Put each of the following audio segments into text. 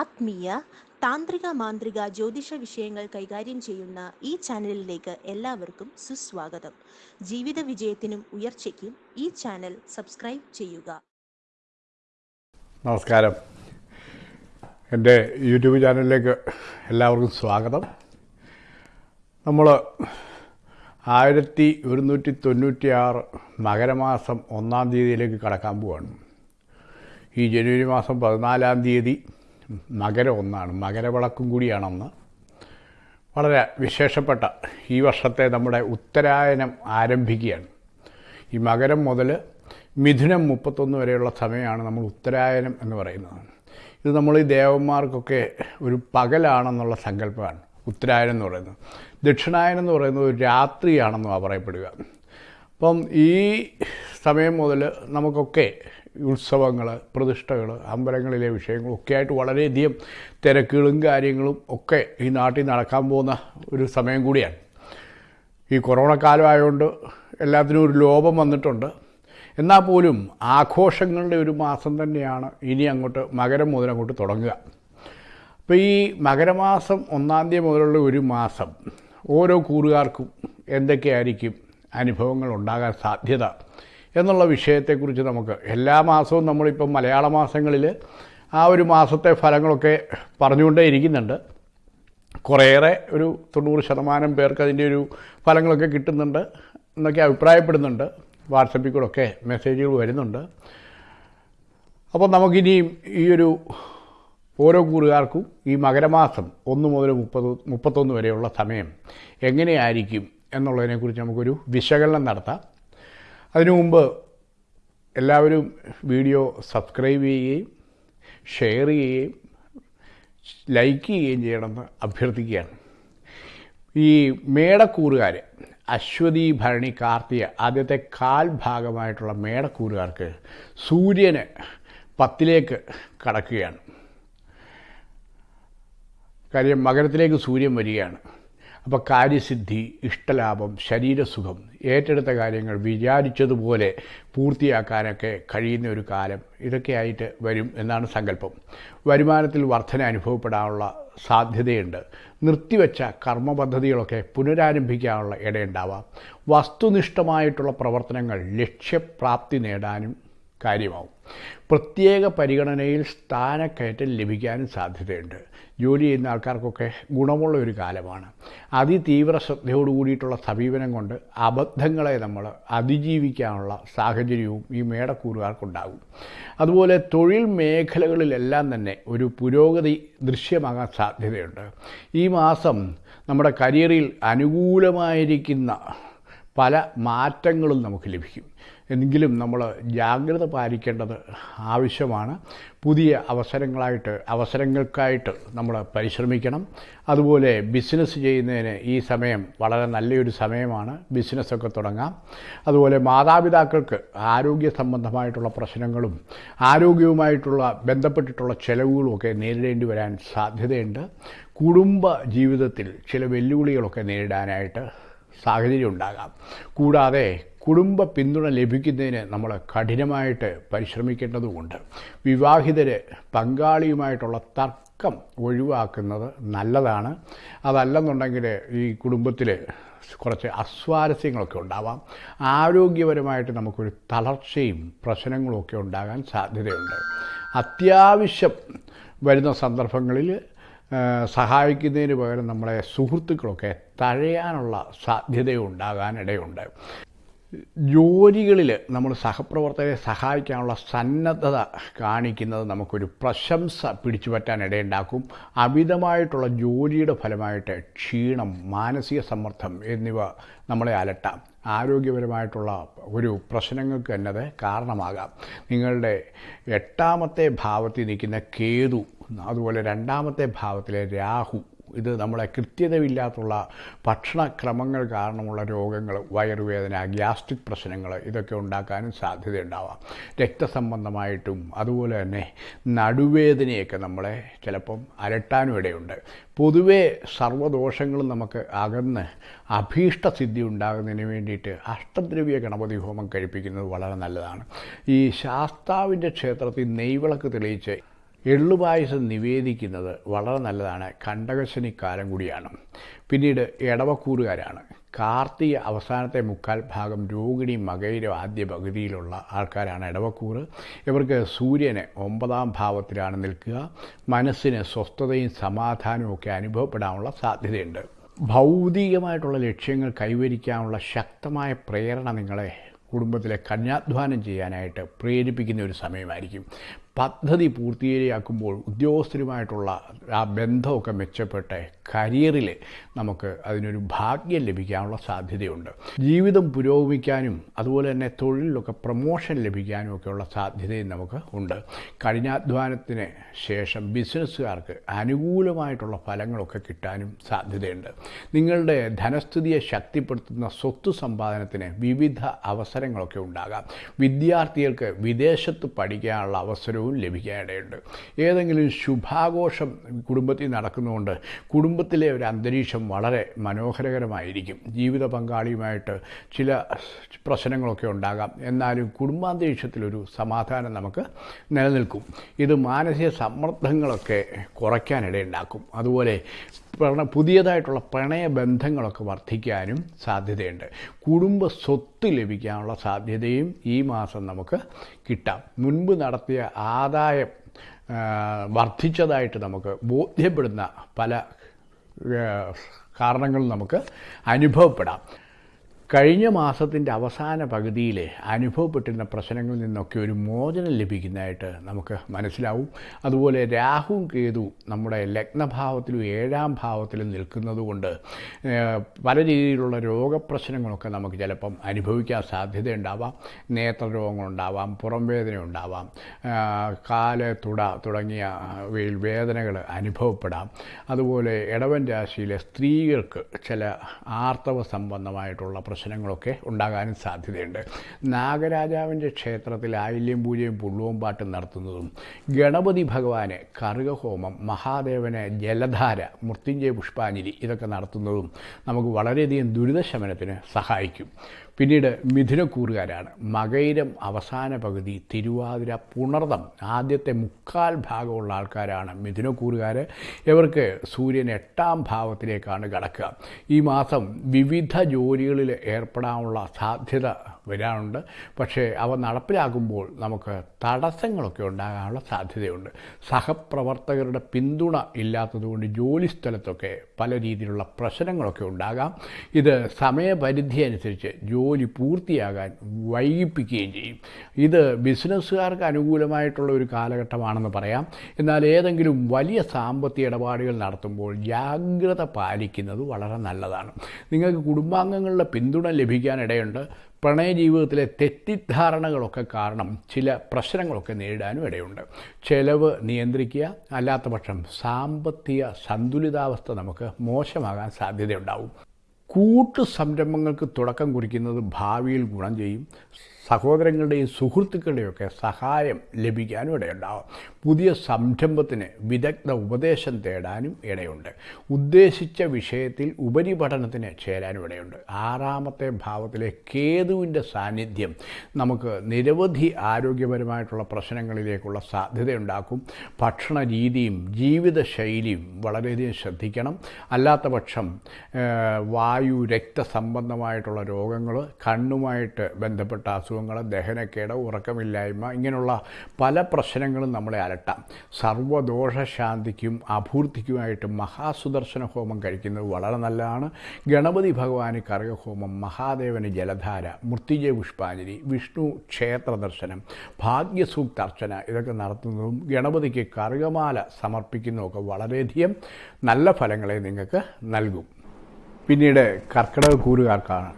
ആത്മീയ താന്ത്രിക മാന്ത്രിക ജ്യോതിഷ വിഷയങ്ങൾ കൈകാര്യം ചെയ്യുന്ന ഈ ചാനലിലേക്ക് എല്ലാവർക്കും സുസ്വാഗതം. ജീവിത വിജയത്തിനും ഉയർച്ചയ്ക്കും ഈ ചാനൽ സബ്സ്ക്രൈബ് ചെയ്യുക. നമസ്കാരം. എന്റെ യൂട്യൂബ് ചാനലിലേക്ക് എല്ലാവർക്കും സ്വാഗതം. നമ്മൾ ആയിരത്തി ഒരുന്നൂറ്റി തൊണ്ണൂറ്റി ആറ് മകരമാസം ഒന്നാം തീയതിയിലേക്ക് കടക്കാൻ പോവാണ്. ഈ ജനുവരി മാസം പതിനാലാം തീയതി മകരം ഒന്നാണ് മകരവിളക്കും കൂടിയാണെന്ന്. വളരെ വിശേഷപ്പെട്ട ഈ വർഷത്തെ നമ്മുടെ ഉത്തരായനം ആരംഭിക്കുകയാണ്. ഈ മകരം മുതൽ മിഥുനം മുപ്പത്തൊന്ന് വരെയുള്ള സമയമാണ് നമ്മൾ ഉത്തരായനം എന്ന് പറയുന്നത്. ഇത് നമ്മൾ ഈ ദേവന്മാർക്കൊക്കെ ഒരു പകലാണെന്നുള്ള സങ്കല്പമാണ്. ഉത്തരായനം എന്ന് പറയുന്നത്. ദക്ഷിണായനം എന്ന് പറയുന്നത് ഒരു രാത്രിയാണെന്നാണ് പറയപ്പെടുക. അപ്പം ഈ സമയം മുതൽ നമുക്കൊക്കെ ഉത്സവങ്ങൾ പ്രതിഷ്ഠകൾ അമ്പലങ്ങളിലെ വിഷയങ്ങളൊക്കെ ആയിട്ട് വളരെയധികം തിരക്കുകളും കാര്യങ്ങളും ഒക്കെ ഈ നാട്ടിൽ നടക്കാൻ പോകുന്ന ഒരു സമയം കൂടിയാണ്. ഈ കൊറോണ കാലമായതുകൊണ്ട് എല്ലാത്തിനും ഒരു ലോപം വന്നിട്ടുണ്ട്. എന്നാൽ പോലും ആഘോഷങ്ങളുടെ ഒരു മാസം തന്നെയാണ് ഇനി അങ്ങോട്ട് മകരം മുതൽ അങ്ങോട്ട് തുടങ്ങുക. അപ്പോൾ ഈ മകരമാസം ഒന്നാം തീയതി മുതലുള്ള ഒരു മാസം ഓരോ കൂറുകാർക്കും എന്തൊക്കെയായിരിക്കും അനുഭവങ്ങൾ ഉണ്ടാകാൻ സാധ്യത? എന്നുള്ള വിഷയത്തെക്കുറിച്ച് നമുക്ക് എല്ലാ മാസവും നമ്മളിപ്പം മലയാള മാസങ്ങളിൽ ആ ഒരു മാസത്തെ ഫലങ്ങളൊക്കെ പറഞ്ഞുകൊണ്ടേ ഇരിക്കുന്നുണ്ട്. കുറേയേറെ ഒരു തൊണ്ണൂറ് ശതമാനം പേർക്ക് അതിന്റെ ഒരു ഫലങ്ങളൊക്കെ കിട്ടുന്നുണ്ട് എന്നൊക്കെ അഭിപ്രായപ്പെടുന്നുണ്ട്. വാട്സപ്പിൽ കൂടെ ഒക്കെ മെസ്സേജുകൾ വരുന്നുണ്ട്. അപ്പോൾ നമുക്കിനിയും ഈ ഒരു ഓരോ കൂറുകാർക്കും ഈ മകരമാസം ഒന്ന് മുതൽ മുപ്പത് മുപ്പത്തൊന്ന് വരെയുള്ള സമയം എങ്ങനെയായിരിക്കും എന്നുള്ളതിനെക്കുറിച്ച് നമുക്കൊരു വിശകലനം നടത്താം. അതിനു മുമ്പ് എല്ലാവരും വീഡിയോ സബ്സ്ക്രൈബ് ചെയ്യുകയും ഷെയർ ചെയ്യുകയും ലൈക്ക് ചെയ്യുകയും ചെയ്യണമെന്ന് അഭ്യർത്ഥിക്കുകയാണ്. ഈ മേടക്കൂറുകാർ അശ്വതി ഭരണി കാർത്തിക ആദ്യത്തെ കാൽ ഭാഗമായിട്ടുള്ള മേടക്കൂറുകാർക്ക് സൂര്യന് പത്തിലേക്ക് കടക്കുകയാണ്. കാര്യം മകരത്തിലേക്ക് സൂര്യൻ വരികയാണ്. അപ്പോൾ കാര്യസിദ്ധി ഇഷ്ടലാഭം ശരീരസുഖം ഏറ്റെടുത്ത കാര്യങ്ങൾ വിചാരിച്ചതുപോലെ പൂർത്തിയാക്കാനൊക്കെ കഴിയുന്ന ഒരു കാലം ഇതൊക്കെയായിട്ട് വരും എന്നാണ് സങ്കല്പം. വരുമാനത്തിൽ വർധന അനുഭവപ്പെടാനുള്ള സാധ്യതയുണ്ട്. നിർത്തിവെച്ച കർമ്മ പദ്ധതികളൊക്കെ പുനരാരംഭിക്കാനുള്ള ഇടയുണ്ടാവാം. വസ്തുനിഷ്ഠമായിട്ടുള്ള പ്രവർത്തനങ്ങൾ ലക്ഷ്യപ്രാപ്തി നേടാനും കാര്യമാവും. പ്രത്യേക പരിഗണനയിൽ സ്ഥാനക്കയറ്റം ലഭിക്കാനും സാധ്യതയുണ്ട്. ജോലി ചെയ്യുന്ന ആൾക്കാർക്കൊക്കെ ഗുണമുള്ള ഒരു കാലമാണ്. അതിതീവ്ര ശ്രദ്ധയോട് കൂടിയിട്ടുള്ള സമീപനം കൊണ്ട് അബദ്ധങ്ങളെ നമ്മൾ അതിജീവിക്കാനുള്ള സാഹചര്യവും ഈ മേടക്കൂറുകാർക്കുണ്ടാകും. അതുപോലെ തൊഴിൽ മേഖലകളിലെല്ലാം തന്നെ ഒരു പുരോഗതി ദൃശ്യമാകാൻ സാധ്യതയുണ്ട്. ഈ മാസം നമ്മുടെ കരിയറിൽ അനുകൂലമായിരിക്കുന്ന പല മാറ്റങ്ങളും നമുക്ക് ലഭിക്കും. എങ്കിലും നമ്മൾ ജാഗ്രത പാലിക്കേണ്ടത് ആവശ്യമാണ്. പുതിയ അവസരങ്ങളായിട്ട് അവസരങ്ങൾക്കായിട്ട് നമ്മൾ പരിശ്രമിക്കണം. അതുപോലെ ബിസിനസ് ചെയ്യുന്നതിന് ഈ സമയം വളരെ നല്ലൊരു സമയമാണ്. ബിസിനസ്സൊക്കെ തുടങ്ങാം. അതുപോലെ മാതാപിതാക്കൾക്ക് ആരോഗ്യ സംബന്ധമായിട്ടുള്ള പ്രശ്നങ്ങളും ആരോഗ്യവുമായിട്ടുള്ള ബന്ധപ്പെട്ടിട്ടുള്ള ചെലവുകളും ഒക്കെ നേരിടേണ്ടി വരാൻ സാധ്യതയുണ്ട്. കുടുംബ ജീവിതത്തിൽ ചില വെല്ലുവിളികളൊക്കെ നേരിടാനായിട്ട് സാഹചര്യം ഉണ്ടാകാം കൂടാതെ കുടുംബ പിന്തുണ ലഭിക്കുന്നതിന് നമ്മൾ കഠിനമായിട്ട് പരിശ്രമിക്കേണ്ടതുമുണ്ട് വിവാഹിതര് പങ്കാളിയുമായിട്ടുള്ള തർക്കം ഒഴിവാക്കുന്നത് നല്ലതാണ്. അതല്ലെന്നുണ്ടെങ്കിൽ ഈ കുടുംബത്തിൽ കുറച്ച് അസ്വാരസ്യങ്ങളൊക്കെ ഉണ്ടാവാം. ആരോഗ്യപരമായിട്ട് നമുക്കൊരു തളർച്ചയും പ്രശ്നങ്ങളും ഒക്കെ ഉണ്ടാകാൻ സാധ്യതയുണ്ട്. അത്യാവശ്യം വരുന്ന സന്ദർഭങ്ങളിൽ സഹായിക്കുന്നതിന് പകരം നമ്മളെ സുഹൃത്തുക്കളൊക്കെ തഴയാനുള്ള സാധ്യതയുണ്ടാകാനിടയുണ്ട്. ജോലികളിൽ നമ്മൾ സഹപ്രവർത്തകരെ സഹായിക്കാനുള്ള സന്നദ്ധത കാണിക്കുന്നത് നമുക്കൊരു പ്രശംസ പിടിച്ചു പറ്റാൻ ഇടയുണ്ടാക്കും അമിതമായിട്ടുള്ള ജോലിയുടെ ഫലമായിട്ട് ക്ഷീണം മാനസിക സമ്മർദ്ദം എന്നിവ നമ്മളെ അലട്ടാം. ആരോഗ്യപരമായിട്ടുള്ള ഒരു പ്രശ്നങ്ങൾക്ക് തന്നെ അത് കാരണമാകാം. നിങ്ങളുടെ എട്ടാമത്തെ ഭാവത്തിൽ നിൽക്കുന്ന കേതു അതുപോലെ രണ്ടാമത്തെ ഭാവത്തിലെ രാഹു ഇത് നമ്മളെ കൃത്യതയില്ലാത്തുള്ള ഭക്ഷണക്രമങ്ങൾ കാരണമുള്ള രോഗങ്ങൾ വയറുവേദന ഗ്യാസ്ട്രിക് പ്രശ്നങ്ങൾ ഇതൊക്കെ ഉണ്ടാക്കാനും സാധ്യതയുണ്ടാവാം. രക്തസംബന്ധമായിട്ടും അതുപോലെ തന്നെ നടുവേദനയൊക്കെ നമ്മളെ ചിലപ്പം അലട്ടാനും ഇടയുണ്ട്. പൊതുവേ സർവദോഷങ്ങളും നമുക്ക് അകന്ന് അഭീഷ്ടസിദ്ധി ഉണ്ടാകുന്നതിന് വേണ്ടിയിട്ട് അഷ്ടദ്രവ്യ ഗണപതി ഹോമം കഴിപ്പിക്കുന്നത് വളരെ നല്ലതാണ്. ഈ ശാസ്താവിന്റെ ക്ഷേത്രത്തിൽ നെയ്വിളക്ക് തെളിയിച്ച് എള്ളുപായസം നിവേദിക്കുന്നത് വളരെ നല്ലതാണ്. കണ്ടകശനി കാലം കൂടിയാണ്. പിന്നീട് ഇടവക്കൂറുകാരാണ് കാർത്തിക അവസാനത്തെ മുക്കാൽ ഭാഗം രോഹിണി മകയിരം ആദ്യ പകുതിയിലുള്ള ആൾക്കാരാണ് ഇടവക്കൂറ് ഇവർക്ക് സൂര്യനെ ഒമ്പതാം ഭാവത്തിലാണ് നിൽക്കുക. മനസ്സിന് സ്വസ്ഥതയും സമാധാനവും ഒക്കെ അനുഭവപ്പെടാനുള്ള സാധ്യതയുണ്ട്. ഭൗതികമായിട്ടുള്ള ലക്ഷ്യങ്ങൾ കൈവരിക്കാനുള്ള ശക്തമായ പ്രേരണ നിങ്ങളെ കുടുംബത്തിലെ കന്യാധ്വാനം ചെയ്യാനായിട്ട് പ്രേരിപ്പിക്കുന്ന ഒരു സമയമായിരിക്കും. പദ്ധതി പൂർത്തീകരിയാക്കുമ്പോൾ ഉദ്യോഗസ്ഥരുമായിട്ടുള്ള ആ ബന്ധമൊക്കെ മെച്ചപ്പെട്ട് കരിയറിൽ നമുക്ക് അതിനൊരു ഭാഗ്യം ലഭിക്കാനുള്ള സാധ്യതയുണ്ട്. ജീവിതം പുരോഗമിക്കാനും അതുപോലെ തന്നെ തൊഴിലിലൊക്കെ പ്രൊമോഷൻ ലഭിക്കാനും ഒക്കെയുള്ള സാധ്യതയും നമുക്ക് ഉണ്ട്. കഠിനാധ്വാനത്തിന് ശേഷം ബിസിനസ്സുകാർക്ക് അനുകൂലമായിട്ടുള്ള ഫലങ്ങളൊക്കെ കിട്ടാനും സാധ്യതയുണ്ട്. നിങ്ങളുടെ ധനസ്ഥിതിയെ ശക്തിപ്പെടുത്തുന്ന സ്വത്ത് സമ്പാദനത്തിന് വിവിധ അവസരങ്ങളൊക്കെ ഉണ്ടാകാം. വിദ്യാർത്ഥികൾക്ക് വിദേശത്ത് പഠിക്കാനുള്ള അവസരവും ലഭിക്കാനിടയുണ്ട് ഏതെങ്കിലും ശുഭാഘോഷം കുടുംബത്തിൽ നടക്കുന്നതുകൊണ്ട് കുടുംബത്തിലെ ഒരു അന്തരീക്ഷം വളരെ മനോഹരകരമായിരിക്കും. ജീവിത പങ്കാളിയുമായിട്ട് ചില പ്രശ്നങ്ങളൊക്കെ ഉണ്ടാകാം. എന്നാലും കുടുംബാന്തരീക്ഷത്തിലൊരു സമാധാനം നമുക്ക് നിലനിൽക്കും. ഇത് മാനസിക സമ്മർദ്ദങ്ങളൊക്കെ കുറയ്ക്കാനിടയുണ്ടാക്കും. അതുപോലെ പ്രണ പുതിയതായിട്ടുള്ള പ്രണയബന്ധങ്ങളൊക്കെ വർദ്ധിക്കാനും സാധ്യതയുണ്ട്. കുടുംബ സ്വത്ത് ലഭിക്കാനുള്ള സാധ്യതയും ഈ മാസം നമുക്ക് കിട്ടാം. മുൻപ് നടത്തിയ ആദായം വർദ്ധിച്ചതായിട്ട് നമുക്ക് ബോധ്യപ്പെടുന്ന പല കാരണങ്ങളും നമുക്ക് അനുഭവപ്പെടാം. കഴിഞ്ഞ മാസത്തിന്റെ അവസാന പകുതിയിൽ അനുഭവപ്പെട്ടിരുന്ന പ്രശ്നങ്ങളിൽ നിന്നൊക്കെ ഒരു മോചനം ലഭിക്കുന്നതായിട്ട് നമുക്ക് മനസ്സിലാവും. അതുപോലെ രാഹുവും കേതു നമ്മുടെ ലഗ്നഭാവത്തിലും ഏഴാം ഭാവത്തിലും നിൽക്കുന്നതുകൊണ്ട് പല രീതിയിലുള്ള രോഗപ്രശ്നങ്ങളൊക്കെ നമുക്ക് ചിലപ്പം അനുഭവിക്കാൻ സാധ്യതയുണ്ടാവാം. നേത്രരോഗങ്ങളുണ്ടാവാം പുറം വേദന ഉണ്ടാവാം കാൽ തുട തുടങ്ങിയ വേദനകൾ അനുഭവപ്പെടാം. അതുപോലെ ഇടവൻ രാശിയിലെ സ്ത്രീകൾക്ക് ചില ആർത്തവ സംബന്ധമായിട്ടുള്ള പ്രശ്നങ്ങളൊക്കെ ഉണ്ടാകാനും സാധ്യതയുണ്ട്. നാഗരാജാവിന്റെ ക്ഷേത്രത്തിൽ ആയില്യം പൂജയും പുള്ളുവും പാട്ടും നടത്തുന്നതും ഗണപതി ഭഗവാന് കറുകഹോമം മഹാദേവന് ജലധാര മൃത്യുഞ്ജയ പുഷ്പാഞ്ജലി ഇതൊക്കെ നടത്തുന്നതും നമുക്ക് വളരെയധികം ദുരിതശമനത്തിന് സഹായിക്കും. പിന്നീട് മിഥുനക്കൂറുകാരാണ്. മകയിരം അവസാന പകുതി തിരുവാതിര പുണർതം ആദ്യത്തെ മുക്കാൽ ഭാഗമുള്ള ആൾക്കാരാണ് മിഥുനക്കൂറുകാർ ഇവർക്ക് സൂര്യൻ എട്ടാം ഭാവത്തിലേക്കാണ് കടക്കുക. ഈ മാസം വിവിധ ജോലികളിൽ ഏർപ്പെടാനുള്ള സാധ്യത വരാനുണ്ട് പക്ഷേ അവ നടപ്പിലാകുമ്പോൾ നമുക്ക് തടസ്സങ്ങളൊക്കെ ഉണ്ടാകാനുള്ള സാധ്യതയുണ്ട്. സഹപ്രവർത്തകരുടെ പിന്തുണ ഇല്ലാത്തതുകൊണ്ട് ജോലി സ്ഥലത്തൊക്കെ പല രീതിയിലുള്ള പ്രശ്നങ്ങളൊക്കെ ഉണ്ടാകാം. ഇത് സമയപരിധി അനുസരിച്ച് ജോലി പൂർത്തിയാകാൻ വൈകിപ്പിക്കുകയും ചെയ്യും. ഇത് ബിസിനസ്സുകാർക്ക് അനുകൂലമായിട്ടുള്ള ഒരു കാലഘട്ടമാണെന്ന് പറയാം. എന്നാൽ ഏതെങ്കിലും വലിയ സാമ്പത്തിക ഇടപാടുകൾ നടത്തുമ്പോൾ ജാഗ്രത പാലിക്കുന്നത് വളരെ നല്ലതാണ്. നിങ്ങൾക്ക് കുടുംബാംഗങ്ങളുടെ പിന്തുണ ലഭിക്കാനിടയുണ്ട് പ്രണയ ജീവിതത്തിലെ തെറ്റിദ്ധാരണകളൊക്കെ കാരണം ചില പ്രശ്നങ്ങളൊക്കെ നേരിടാനും ഇടയുണ്ട്. ചെലവ് നിയന്ത്രിക്കുക അല്ലാത്ത പക്ഷം സാമ്പത്തിക സന്തുലിതാവസ്ഥ നമുക്ക് മോശമാകാൻ സാധ്യതയുണ്ടാവും. കൂട്ടു സംരംഭങ്ങൾക്ക് തുടക്കം കുറിക്കുന്നത് ഭാവിയിൽ ഗുണം ചെയ്യും. സഹോദരങ്ങളുടെയും സുഹൃത്തുക്കളുടെയൊക്കെ സഹായം ലഭിക്കാനും ഇടയുണ്ടാവും. പുതിയ സംരംഭത്തിന് വിദഗ്ധ ഉപദേശം തേടാനും ഇടയുണ്ട്. ഉദ്ദേശിച്ച വിഷയത്തിൽ ഉപരിപഠനത്തിന് ചേരാനും ഇടയുണ്ട്. ആറാമത്തെ ഭാവത്തിലെ കേതുവിന്റെ സാന്നിധ്യം നമുക്ക് നിരവധി ആരോഗ്യപരമായിട്ടുള്ള പ്രശ്നങ്ങളിലേക്കുള്ള സാധ്യതയുണ്ടാക്കും. ഭക്ഷണ രീതിയും ജീവിതശൈലിയും വളരെയധികം ശ്രദ്ധിക്കണം. അല്ലാത്ത പക്ഷം വായു രക്തസംബന്ധമായിട്ടുള്ള രോഗങ്ങൾ കണ്ണുമായിട്ട് ബന്ധപ്പെട്ട അസുഖങ്ങൾ ദഹനക്കേട് ഉറക്കമില്ലായ്മ ഇങ്ങനെയുള്ള പല പ്രശ്നങ്ങളും നമ്മളെ അലട്ടാം. സർവദോഷശാന്തിക്കും അഭൂർത്തിക്കുമായിട്ട് മഹാസുദർശന ഹോമം കഴിക്കുന്നത് വളരെ നല്ലതാണ്. ഗണപതി ഭഗവാന് കറുകഹോമം മഹാദേവന് ജലധാര മൃത്യുജയ പുഷ്പാഞ്ജലി വിഷ്ണു ക്ഷേത്ര ദർശനം ഭാഗ്യസൂക്ത അർച്ചന ഇതൊക്കെ നടത്തുന്നതും ഗണപതിക്ക് കറുകമാല സമർപ്പിക്കുന്നതുമൊക്കെ വളരെയധികം നല്ല ഫലങ്ങളെ നിങ്ങൾക്ക് നൽകും. പിന്നീട് കർക്കിടക കൂറുകാർക്കാണ്.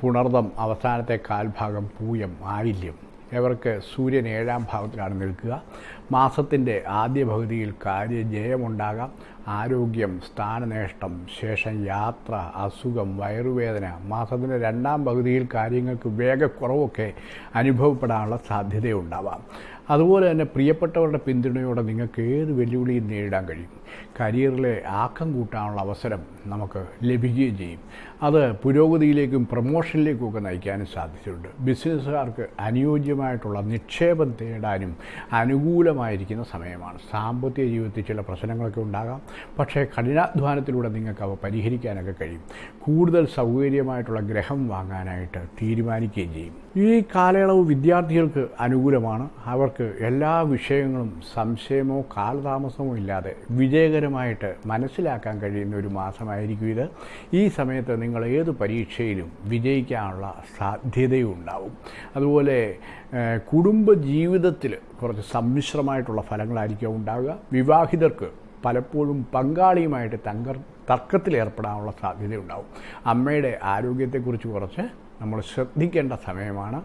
പുണർദം അവസാനത്തെ കാൽഭാഗം പൂയം ആയില്യം ഇവർക്ക് സൂര്യൻ ഏഴാം ഭാവത്തിലാണ് നിൽക്കുക. മാസത്തിന്റെ ആദ്യ പകുതിയിൽ കാര്യജയമുണ്ടാകാം. ആരോഗ്യം സ്ഥാനനേഷ്ടം ശേഷം യാത്ര അസുഖം വയറുവേദന. മാസത്തിന്റെ രണ്ടാം പകുതിയിൽ കാര്യങ്ങൾക്ക് വേഗക്കുറവൊക്കെ അനുഭവപ്പെടാനുള്ള സാധ്യതയുണ്ടാവാം. അതുപോലെ തന്നെ പ്രിയപ്പെട്ടവരുടെ പിന്തുണയോടെ നിങ്ങൾക്ക് ഏത് വെല്ലുവിളിയും നേരിടാൻ കഴിയും? കരിയറിലെ ആക്കം കൂട്ടാനുള്ള അവസരം നമുക്ക് ലഭിക്കുകയും ചെയ്യും. അത് പുരോഗതിയിലേക്കും പ്രൊമോഷനിലേക്കും ഒക്കെ നയിക്കാനും സാധ്യതയുണ്ട് ബിസിനസ്സുകാർക്ക് അനുയോജ്യമായിട്ടുള്ള നിക്ഷേപം തേടാനും അനുകൂലമായിരിക്കുന്ന സമയമാണ്. സാമ്പത്തിക ജീവിതത്തിൽ ചില പ്രശ്നങ്ങളൊക്കെ ഉണ്ടാകാം. പക്ഷേ കഠിനാധ്വാനത്തിലൂടെ നിങ്ങൾക്ക് അവ പരിഹരിക്കാനൊക്കെ കഴിയും. കൂടുതൽ സൗകര്യമായിട്ടുള്ള ഗ്രഹം വാങ്ങാനായിട്ട് തീരുമാനിക്കുകയും ചെയ്യും. ഈ കാലയളവ് വിദ്യാർത്ഥികൾക്ക് അനുകൂലമാണ്. അവർക്ക് എല്ലാ വിഷയങ്ങളും സംശയമോ കാലതാമസമോ ഇല്ലാതെ വിജയകരമായിട്ട് മനസ്സിലാക്കാൻ കഴിയുന്ന ഒരു മാസമായിരിക്കും ഇത്. ഈ സമയത്ത് നിങ്ങൾ ഏത് പരീക്ഷയിലും വിജയിക്കാനുള്ള സാധ്യതയും ഉണ്ടാവും അതുപോലെ കുടുംബ ജീവിതത്തിൽ കുറച്ച് സമ്മിശ്രമായിട്ടുള്ള ഫലങ്ങളായിരിക്കും ഉണ്ടാവുക. വിവാഹിതർക്ക് പലപ്പോഴും പങ്കാളിയുമായിട്ട് തങ്കർ തർക്കത്തിലേർപ്പെടാനുള്ള സാധ്യതയുണ്ടാവും. അമ്മയുടെ ആരോഗ്യത്തെക്കുറിച്ച് കുറച്ച് നമ്മൾ ശ്രദ്ധിക്കേണ്ട സമയമാണ്.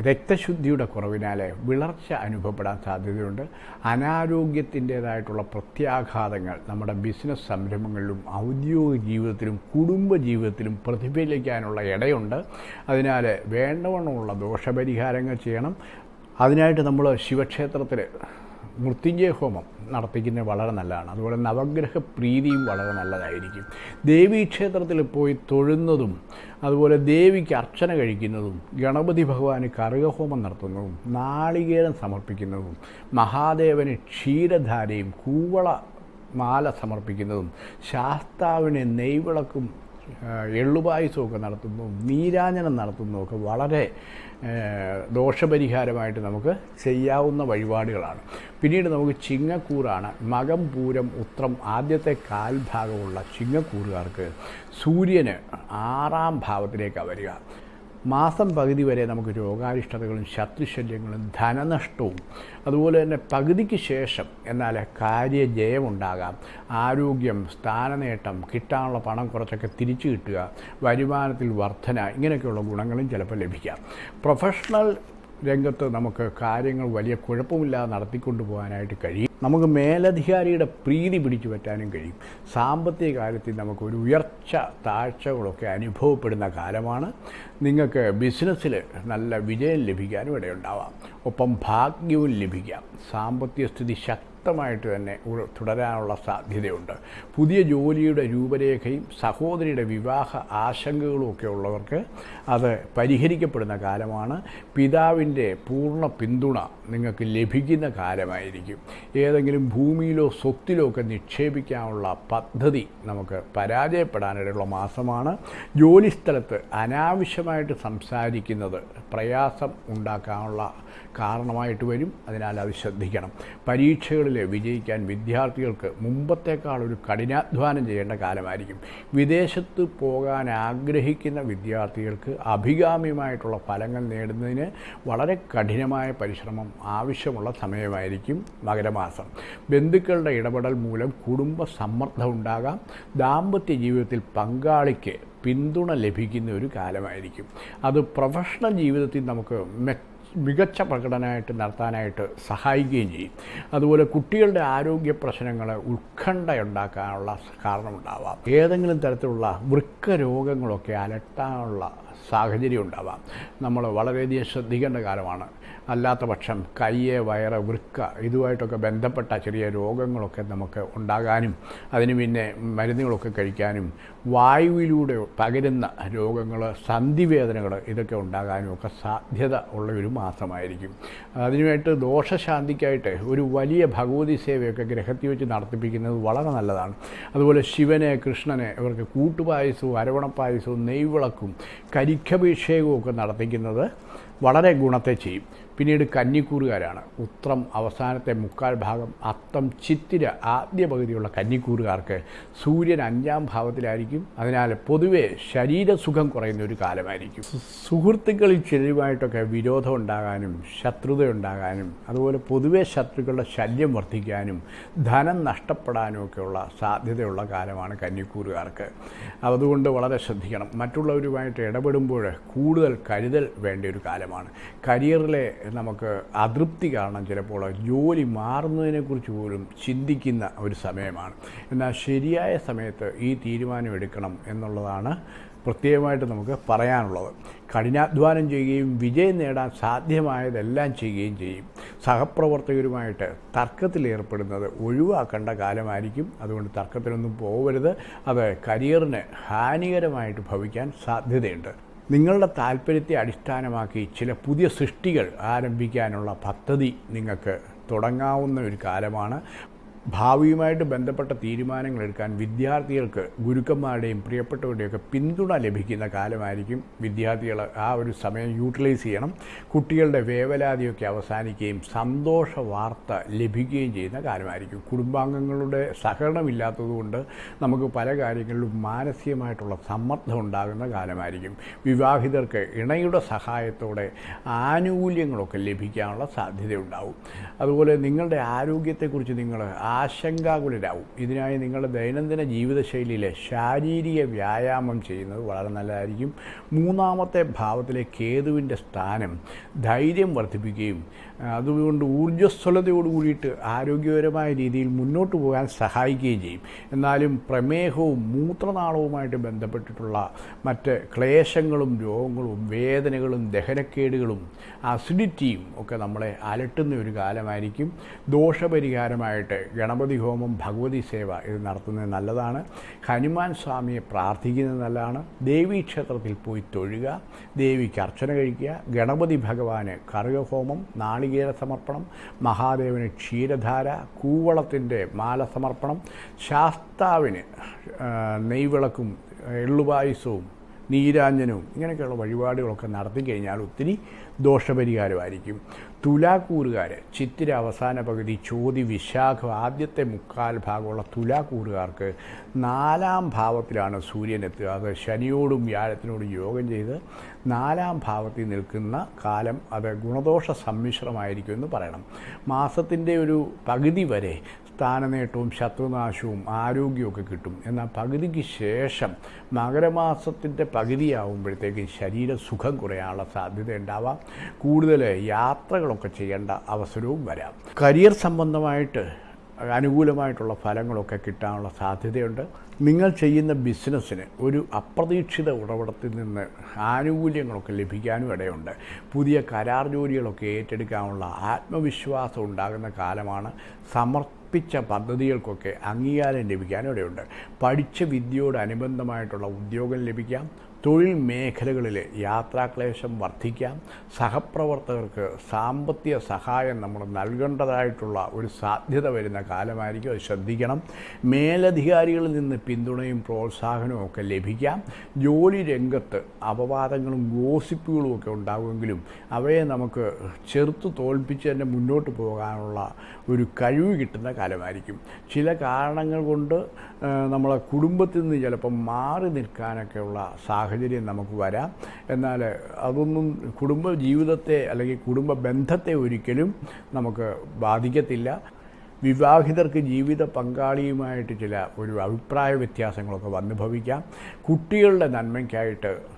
രക്തശുദ്ധിയുടെ കുറവിനാൽ വിളർച്ച അനുഭവപ്പെടാൻ സാധ്യതയുണ്ട്. അനാരോഗ്യത്തിന്റേതായിട്ടുള്ള പ്രത്യാഘാതങ്ങൾ നമ്മുടെ ബിസിനസ് സംരംഭങ്ങളിലും ഔദ്യോഗിക ജീവിതത്തിലും കുടുംബ ജീവിതത്തിലും പ്രതിഫലിക്കാനുള്ള ഇടയുണ്ട്. അതിനാൽ വേണ്ടവണ്ണമുള്ള ദോഷപരിഹാരങ്ങൾ ചെയ്യണം. അതിനായിട്ട് നമ്മൾ ശിവക്ഷേത്രത്തിൽ മൃത്യുഞ്ജയ ഹോമം നടത്തിക്കുന്നത് വളരെ നല്ലതാണ്. അതുപോലെ നവഗ്രഹ പ്രീതിയും വളരെ നല്ലതായിരിക്കും. ദേവീ ക്ഷേത്രത്തിൽ പോയി തൊഴുന്നതും അതുപോലെ ദേവിക്ക് അർച്ചന കഴിക്കുന്നതും ഗണപതി ഭഗവാന് കറുകഹോമം നടത്തുന്നതും നാളികേരം സമർപ്പിക്കുന്നതും മഹാദേവന് ക്ഷീരധാരയും കൂവള മാല സമർപ്പിക്കുന്നതും ശാസ്താവിനെ നെയ്വിളക്കും എള്ളുപായസമൊക്കെ നടത്തുന്നു നീരാഞ്ജനം നടത്തുന്നതൊക്കെ വളരെ ദോഷപരിഹാരമായിട്ട് നമുക്ക് ചെയ്യാവുന്ന വഴിപാടുകളാണ്. പിന്നീട് നമുക്ക് ചിങ്ങക്കൂറാണ്. മകം പൂരം ഉത്രം ആദ്യത്തെ കാൽഭാഗമുള്ള ചിങ്ങക്കൂറുകാർക്ക് സൂര്യന് ആറാം ഭാവത്തിലേക്കാണ് വരിക. മാസം പകുതി വരെ നമുക്ക് രോഗാരിഷ്ടതകളും ശത്രുശല്യങ്ങളും ധനനഷ്ടവും അതുപോലെ തന്നെ പകുതിക്ക് ശേഷം എന്നാൽ കാര്യജയമുണ്ടാകാം. ആരോഗ്യം സ്ഥാനനേട്ടം കിട്ടാനുള്ള പണം കുറച്ചൊക്കെ തിരിച്ചു കിട്ടുക വരുമാനത്തിൽ വർധന ഇങ്ങനെയൊക്കെയുള്ള ഗുണങ്ങളും ചിലപ്പോൾ ലഭിക്കാം. പ്രൊഫഷണൽ രംഗത്ത് നമുക്ക് കാര്യങ്ങൾ വലിയ കുഴപ്പമില്ലാതെ നടത്തിക്കൊണ്ടു പോകാനായിട്ട് കഴിയും. നമുക്ക് മേലധികാരിയുടെ പ്രീതി പിടിച്ചു പറ്റാനും കഴിയും. സാമ്പത്തിക കാര്യത്തിൽ നമുക്ക് ഒരു ഉയർച്ച താഴ്ചകളൊക്കെ അനുഭവപ്പെടുന്ന കാലമാണ്. നിങ്ങൾക്ക് ബിസിനസ്സിൽ നല്ല വിജയം ലഭിക്കാനും ഇടയുണ്ടാവാം. ഒപ്പം ഭാഗ്യവും ലഭിക്കാം. സാമ്പത്തിക സ്ഥിതി ശക്തമായിട്ട് തന്നെ തുടരാനുള്ള സാധ്യതയുണ്ട്. പുതിയ ജോലിയുടെ രൂപരേഖയും സഹോദരിയുടെ വിവാഹ ആശങ്കകളും ഒക്കെ ഉള്ളവർക്ക് അത് പരിഹരിക്കപ്പെടുന്ന കാലമാണ്. പിതാവിന്റെ പൂർണ പിന്തുണ നിങ്ങൾക്ക് ലഭിക്കുന്ന കാലമായിരിക്കും. ഏതെങ്കിലും ഭൂമിയിലോ സ്വത്തിലോ ഒക്കെ നിക്ഷേപിക്കാനുള്ള പദ്ധതി നമുക്ക് പരാജയപ്പെടാനിടയുള്ള മാസമാണ്. ജോലിസ്ഥലത്ത് അനാവശ്യമായിട്ട് സംസാരിക്കുന്നത് പ്രയാസം ഉണ്ടാക്കാനുള്ള കാരണമായിട്ട് വരും. അതിനാൽ അത് ശ്രദ്ധിക്കണം. പരീക്ഷകളിൽ വിജയിക്കാൻ വിദ്യാർത്ഥികൾക്ക് മുമ്പത്തേക്കാൾ ഒരു കഠിനാധ്വാനം ചെയ്യേണ്ട കാലമായിരിക്കും. വിദേശത്ത് പോകാൻ ആഗ്രഹിക്കുന്ന വിദ്യാർത്ഥികൾക്ക് അഭികാമ്യമായിട്ടുള്ള ഫലങ്ങൾ നേടുന്നതിന് വളരെ കഠിനമായ പരിശ്രമം ആവശ്യമുള്ള സമയമായിരിക്കും മകരമാസം. ബന്ധുക്കളുടെ ഇടപെടൽ മൂലം കുടുംബ സമ്മർദ്ദം ഉണ്ടാകാം. ദാമ്പത്യ ജീവിതത്തിൽ പങ്കാളിക്ക് പിന്തുണ ലഭിക്കുന്ന ഒരു കാലമായിരിക്കും. അത് പ്രൊഫഷണൽ ജീവിതത്തിൽ നമുക്ക് മെ മികച്ച പ്രകടനമായിട്ട് നടത്താനായിട്ട് സഹായിക്കുകയും ചെയ്യും. അതുപോലെ കുട്ടികളുടെ ആരോഗ്യ പ്രശ്നങ്ങൾ ഉത്കണ്ഠയുണ്ടാക്കാനുള്ള കാരണമുണ്ടാവാം. ഏതെങ്കിലും തരത്തിലുള്ള വൃക്ക രോഗങ്ങളൊക്കെ അലട്ടാനുള്ള സാഹചര്യം ഉണ്ടാവാം. നമ്മൾ വളരെയധികം ശ്രദ്ധിക്കേണ്ട കാലമാണ്. അല്ലാത്ത പക്ഷം കയ്യ് വയറ് വൃക്ക ഇതുമായിട്ടൊക്കെ ബന്ധപ്പെട്ട ചെറിയ രോഗങ്ങളൊക്കെ നമുക്ക് ഉണ്ടാകാനും അതിന് പിന്നെ മരുന്നുകളൊക്കെ കഴിക്കാനും വായുവിലൂടെ പകരുന്ന രോഗങ്ങൾ സന്ധിവേദനകൾ ഇതൊക്കെ ഉണ്ടാകാനും ഒക്കെ സാധ്യത ഉള്ള ഒരു മാസമായിരിക്കും അതിനുമായിട്ട് ദോഷശാന്തിക്കായിട്ട് ഒരു വലിയ ഭഗവതി സേവയൊക്കെ ഗ്രഹത്തിൽ വെച്ച് നടത്തിപ്പിക്കുന്നത് വളരെ നല്ലതാണ്. അതുപോലെ ശിവനെ കൃഷ്ണനെ ഇവർക്ക് കൂട്ടുപായസവും അരവണപ്പായസവും നെയ്വിളക്കും കരിക്കഭിഷേകവും ഒക്കെ നടത്തിക്കുന്നത് വളരെ ഗുണത്തെ ചെയ്യും. പിന്നീട് കന്നിക്കൂറുകാരാണ്. ഉത്രം അവസാനത്തെ മുക്കാൽ ഭാഗം അത്തം ചിത്തിര ആദ്യ പകുതിയുള്ള കന്നിക്കൂറുകാർക്ക് സൂര്യൻ അഞ്ചാം ഭാവത്തിലായിരിക്കും. അതിനാൽ പൊതുവെ ശരീരസുഖം കുറയുന്ന ഒരു കാലമായിരിക്കും സുഹൃത്തുക്കളിൽ ചിലരുമായിട്ടൊക്കെ വിരോധം ഉണ്ടാകാനും ശത്രുത ഉണ്ടാകാനും അതുപോലെ പൊതുവെ ശത്രുക്കളുടെ ശല്യം വർദ്ധിക്കാനും ധനം നഷ്ടപ്പെടാനും ഒക്കെയുള്ള സാധ്യതയുള്ള കാലമാണ് കന്നിക്കൂറുകാർക്ക്. അതുകൊണ്ട് വളരെ ശ്രദ്ധിക്കണം. മറ്റുള്ളവരുമായിട്ട് ഇടപെടുമ്പോൾ കൂടുതൽ കരുതൽ വേണ്ട ഒരു കാലമാണ്. കാലമാണ് കരിയറിലെ നമുക്ക് അതൃപ്തി കാരണം ചിലപ്പോൾ ജോലി മാറുന്നതിനെക്കുറിച്ച് പോലും ചിന്തിക്കുന്ന ഒരു സമയമാണ്. എന്നാൽ ശരിയായ സമയത്ത് ഈ തീരുമാനം എടുക്കണം എന്നുള്ളതാണ് പ്രത്യേകമായിട്ട് നമുക്ക് പറയാനുള്ളത്. കഠിനാധ്വാനം ചെയ്യുകയും വിജയം നേടാൻ സാധ്യമായതെല്ലാം ചെയ്യുകയും ചെയ്യും. സഹപ്രവർത്തകരുമായിട്ട് തർക്കത്തിലേർപ്പെടുന്നത് ഒഴിവാക്കേണ്ട കാലമായിരിക്കും. അതുകൊണ്ട് തർക്കത്തിലൊന്നും പോകരുത് അത് കരിയറിന് ഹാനികരമായിട്ട് ഭവിക്കാൻ സാധ്യതയുണ്ട്. നിങ്ങളുടെ താല്പര്യത്തെ അടിസ്ഥാനമാക്കി ചില പുതിയ സൃഷ്ടികൾ ആരംഭിക്കാനുള്ള പദ്ധതി നിങ്ങൾക്ക് തുടങ്ങാവുന്ന ഒരു കാലമാണ്. ഭാവിയുമായിട്ട് ബന്ധപ്പെട്ട തീരുമാനങ്ങൾ എടുക്കാൻ വിദ്യാർത്ഥികൾക്ക് ഗുരുക്കന്മാരുടെയും പ്രിയപ്പെട്ടവരുടെയൊക്കെ പിന്തുണ ലഭിക്കുന്ന കാലമായിരിക്കും വിദ്യാർത്ഥികൾ ആ ഒരു സമയം യൂട്ടിലൈസ് ചെയ്യണം. കുട്ടികളുടെ വേവലാതിയൊക്കെ അവസാനിക്കുകയും സന്തോഷ വാർത്ത ലഭിക്കുകയും ചെയ്യുന്ന കാലമായിരിക്കും. കുടുംബാംഗങ്ങളുടെ സഹകരണമില്ലാത്തതുകൊണ്ട് നമുക്ക് പല കാര്യങ്ങളിലും മാനസികമായിട്ടുള്ള സമ്മർദ്ദം ഉണ്ടാകുന്ന കാലമായിരിക്കും. വിവാഹിതർക്ക് ഇണയുടെ സഹായത്തോടെ ആനുകൂല്യങ്ങളൊക്കെ ലഭിക്കാനുള്ള സാധ്യതയുണ്ടാവും. അതുപോലെ നിങ്ങളുടെ ആരോഗ്യത്തെക്കുറിച്ച് നിങ്ങൾ ആശങ്കാകുലരാവും. ഇതിനായി നിങ്ങളുടെ ദൈനംദിന ജീവിതശൈലിയിലെ ശാരീരിക വ്യായാമം ചെയ്യുന്നത് വളരെ നല്ലതായിരിക്കും. മൂന്നാമത്തെ ഭാവത്തിലെ കേതുവിന്റെ സ്ഥാനം ധൈര്യം വർദ്ധിപ്പിക്കുകയും അതുകൊണ്ട് ഊർജസ്വലതയോട് കൂടിയിട്ട് ആരോഗ്യപരമായ രീതിയിൽ മുന്നോട്ട് പോകാൻ സഹായിക്കുകയും ചെയ്യും. എന്നാലും പ്രമേഹവും മൂത്രനാളവുമായിട്ട് ബന്ധപ്പെട്ടിട്ടുള്ള മറ്റ് ക്ലേശങ്ങളും രോഗങ്ങളും വേദനകളും ദഹനക്കേടുകളും അസിഡിറ്റിയും ഒക്കെ നമ്മളെ അലട്ടുന്ന ഒരു കാലമായിരിക്കും. ദോഷപരിഹാരമായിട്ട് ഗണപതി ഹോമം ഭഗവതി സേവ ഇത് നടത്തുന്നത് നല്ലതാണ്. ഹനുമാൻ സ്വാമിയെ പ്രാർത്ഥിക്കുന്നത് നല്ലതാണ്. ദേവീ ക്ഷേത്രത്തിൽ പോയി തൊഴുക ദേവിക്ക് അർച്ചന കഴിക്കുക ഗണപതി ഭഗവാന് കറുകഹോമം നാളികേര സമർപ്പണം മഹാദേവന് ക്ഷീരധാര കൂവളത്തിന്റെ മാല സമർപ്പണം ശാസ്താവിന് നെയ്വിളക്കും എള്ളുപായസവും നീരാഞ്ജനവും ഇങ്ങനെയൊക്കെയുള്ള വഴിപാടുകളൊക്കെ നടത്തി കഴിഞ്ഞാൽ ഒത്തിരി ദോഷപരിഹാരമായിരിക്കും. തുലാക്കൂറുകാർ ചിത്തിര അവസാന പകുതി ചോതി വിശാഖ ആദ്യത്തെ മുക്കാൽ ഭാഗമുള്ള തുലാക്കൂറുകാർക്ക് നാലാം ഭാവത്തിലാണ് സൂര്യൻ എത്തുക. അത് ശനിയോടും വ്യാഴത്തിനോടും യോഗം ചെയ്ത് നാലാം ഭാവത്തിൽ നിൽക്കുന്ന കാലം അത് ഗുണദോഷ സമ്മിശ്രമായിരിക്കും എന്ന് പറയണം. മാസത്തിന്റെ ഒരു പകുതി വരെ സ്ഥാനനേട്ടവും ശത്രുനാശവും ആരോഗ്യവും കിട്ടും. എന്നാൽ പകുതിക്ക് ശേഷം മകരമാസത്തിന്റെ പകുതിയാവുമ്പോഴത്തേക്ക് ശരീരസുഖം കുറയാനുള്ള സാധ്യത ഉണ്ടാവാം. കൂടുതൽ യാത്രകളൊക്കെ ചെയ്യേണ്ട അവസരവും വരാം. കരിയർ സംബന്ധമായിട്ട് അനുകൂലമായിട്ടുള്ള ഫലങ്ങളൊക്കെ കിട്ടാനുള്ള സാധ്യതയുണ്ട്. നിങ്ങൾ ചെയ്യുന്ന ബിസിനസ്സിന് ഒരു അപ്രതീക്ഷിത ഉറവിടത്തിൽ നിന്ന് ആനുകൂല്യങ്ങളൊക്കെ ലഭിക്കാനും ഇടയുണ്ട്. പുതിയ കരാർ ജോലികളൊക്കെ ഏറ്റെടുക്കാനുള്ള ആത്മവിശ്വാസം ഉണ്ടാകുന്ന കാലമാണ്. സമർപ്പിച്ച പദ്ധതികൾക്കൊക്കെ അംഗീകാരം ലഭിക്കാൻ ഇടയുണ്ട് പഠിച്ച വിദ്യയോടനുബന്ധമായിട്ടുള്ള ഉദ്യോഗം ലഭിക്കാം. തൊഴിൽ മേഖലകളിൽ യാത്രാക്ലേശം വർദ്ധിക്കാം. സഹപ്രവർത്തകർക്ക് സാമ്പത്തിക സഹായം നമ്മൾ നൽകേണ്ടതായിട്ടുള്ള ഒരു സാധ്യത വരുന്ന കാലമായിരിക്കും. അത് ശ്രദ്ധിക്കണം. മേലധികാരികളിൽ നിന്ന് പിന്തുണയും പ്രോത്സാഹനവും ഒക്കെ ലഭിക്കാം. ജോലി രംഗത്ത് അപവാദങ്ങളും ഗോസിപ്പുകളും ഒക്കെ ഉണ്ടാകുമെങ്കിലും അവയെ നമുക്ക് ചെറുത്ത് തോൽപ്പിച്ച് തന്നെ മുന്നോട്ട് പോകാനുള്ള ഒരു കഴിവ് കിട്ടുന്ന കാലമായിരിക്കും. ചില കാരണങ്ങൾ കൊണ്ട് നമ്മളെ കുടുംബത്തിൽ നിന്ന് ചിലപ്പം മാറി നിൽക്കാനൊക്കെയുള്ള സാഹചര്യം നമുക്ക് വരാം. എന്നാൽ അതൊന്നും കുടുംബ ജീവിതത്തെ അല്ലെങ്കിൽ കുടുംബ ബന്ധത്തെ ഒരിക്കലും നമുക്ക് ബാധിക്കത്തില്ല. വിവാഹിതർക്ക് ജീവിത പങ്കാളിയുമായിട്ട് ചില ഒരു അഭിപ്രായ വ്യത്യാസങ്ങളൊക്കെ വന്നു ഭവിക്കാം കുട്ടികളുടെ നന്മയ്ക്കായിട്ട്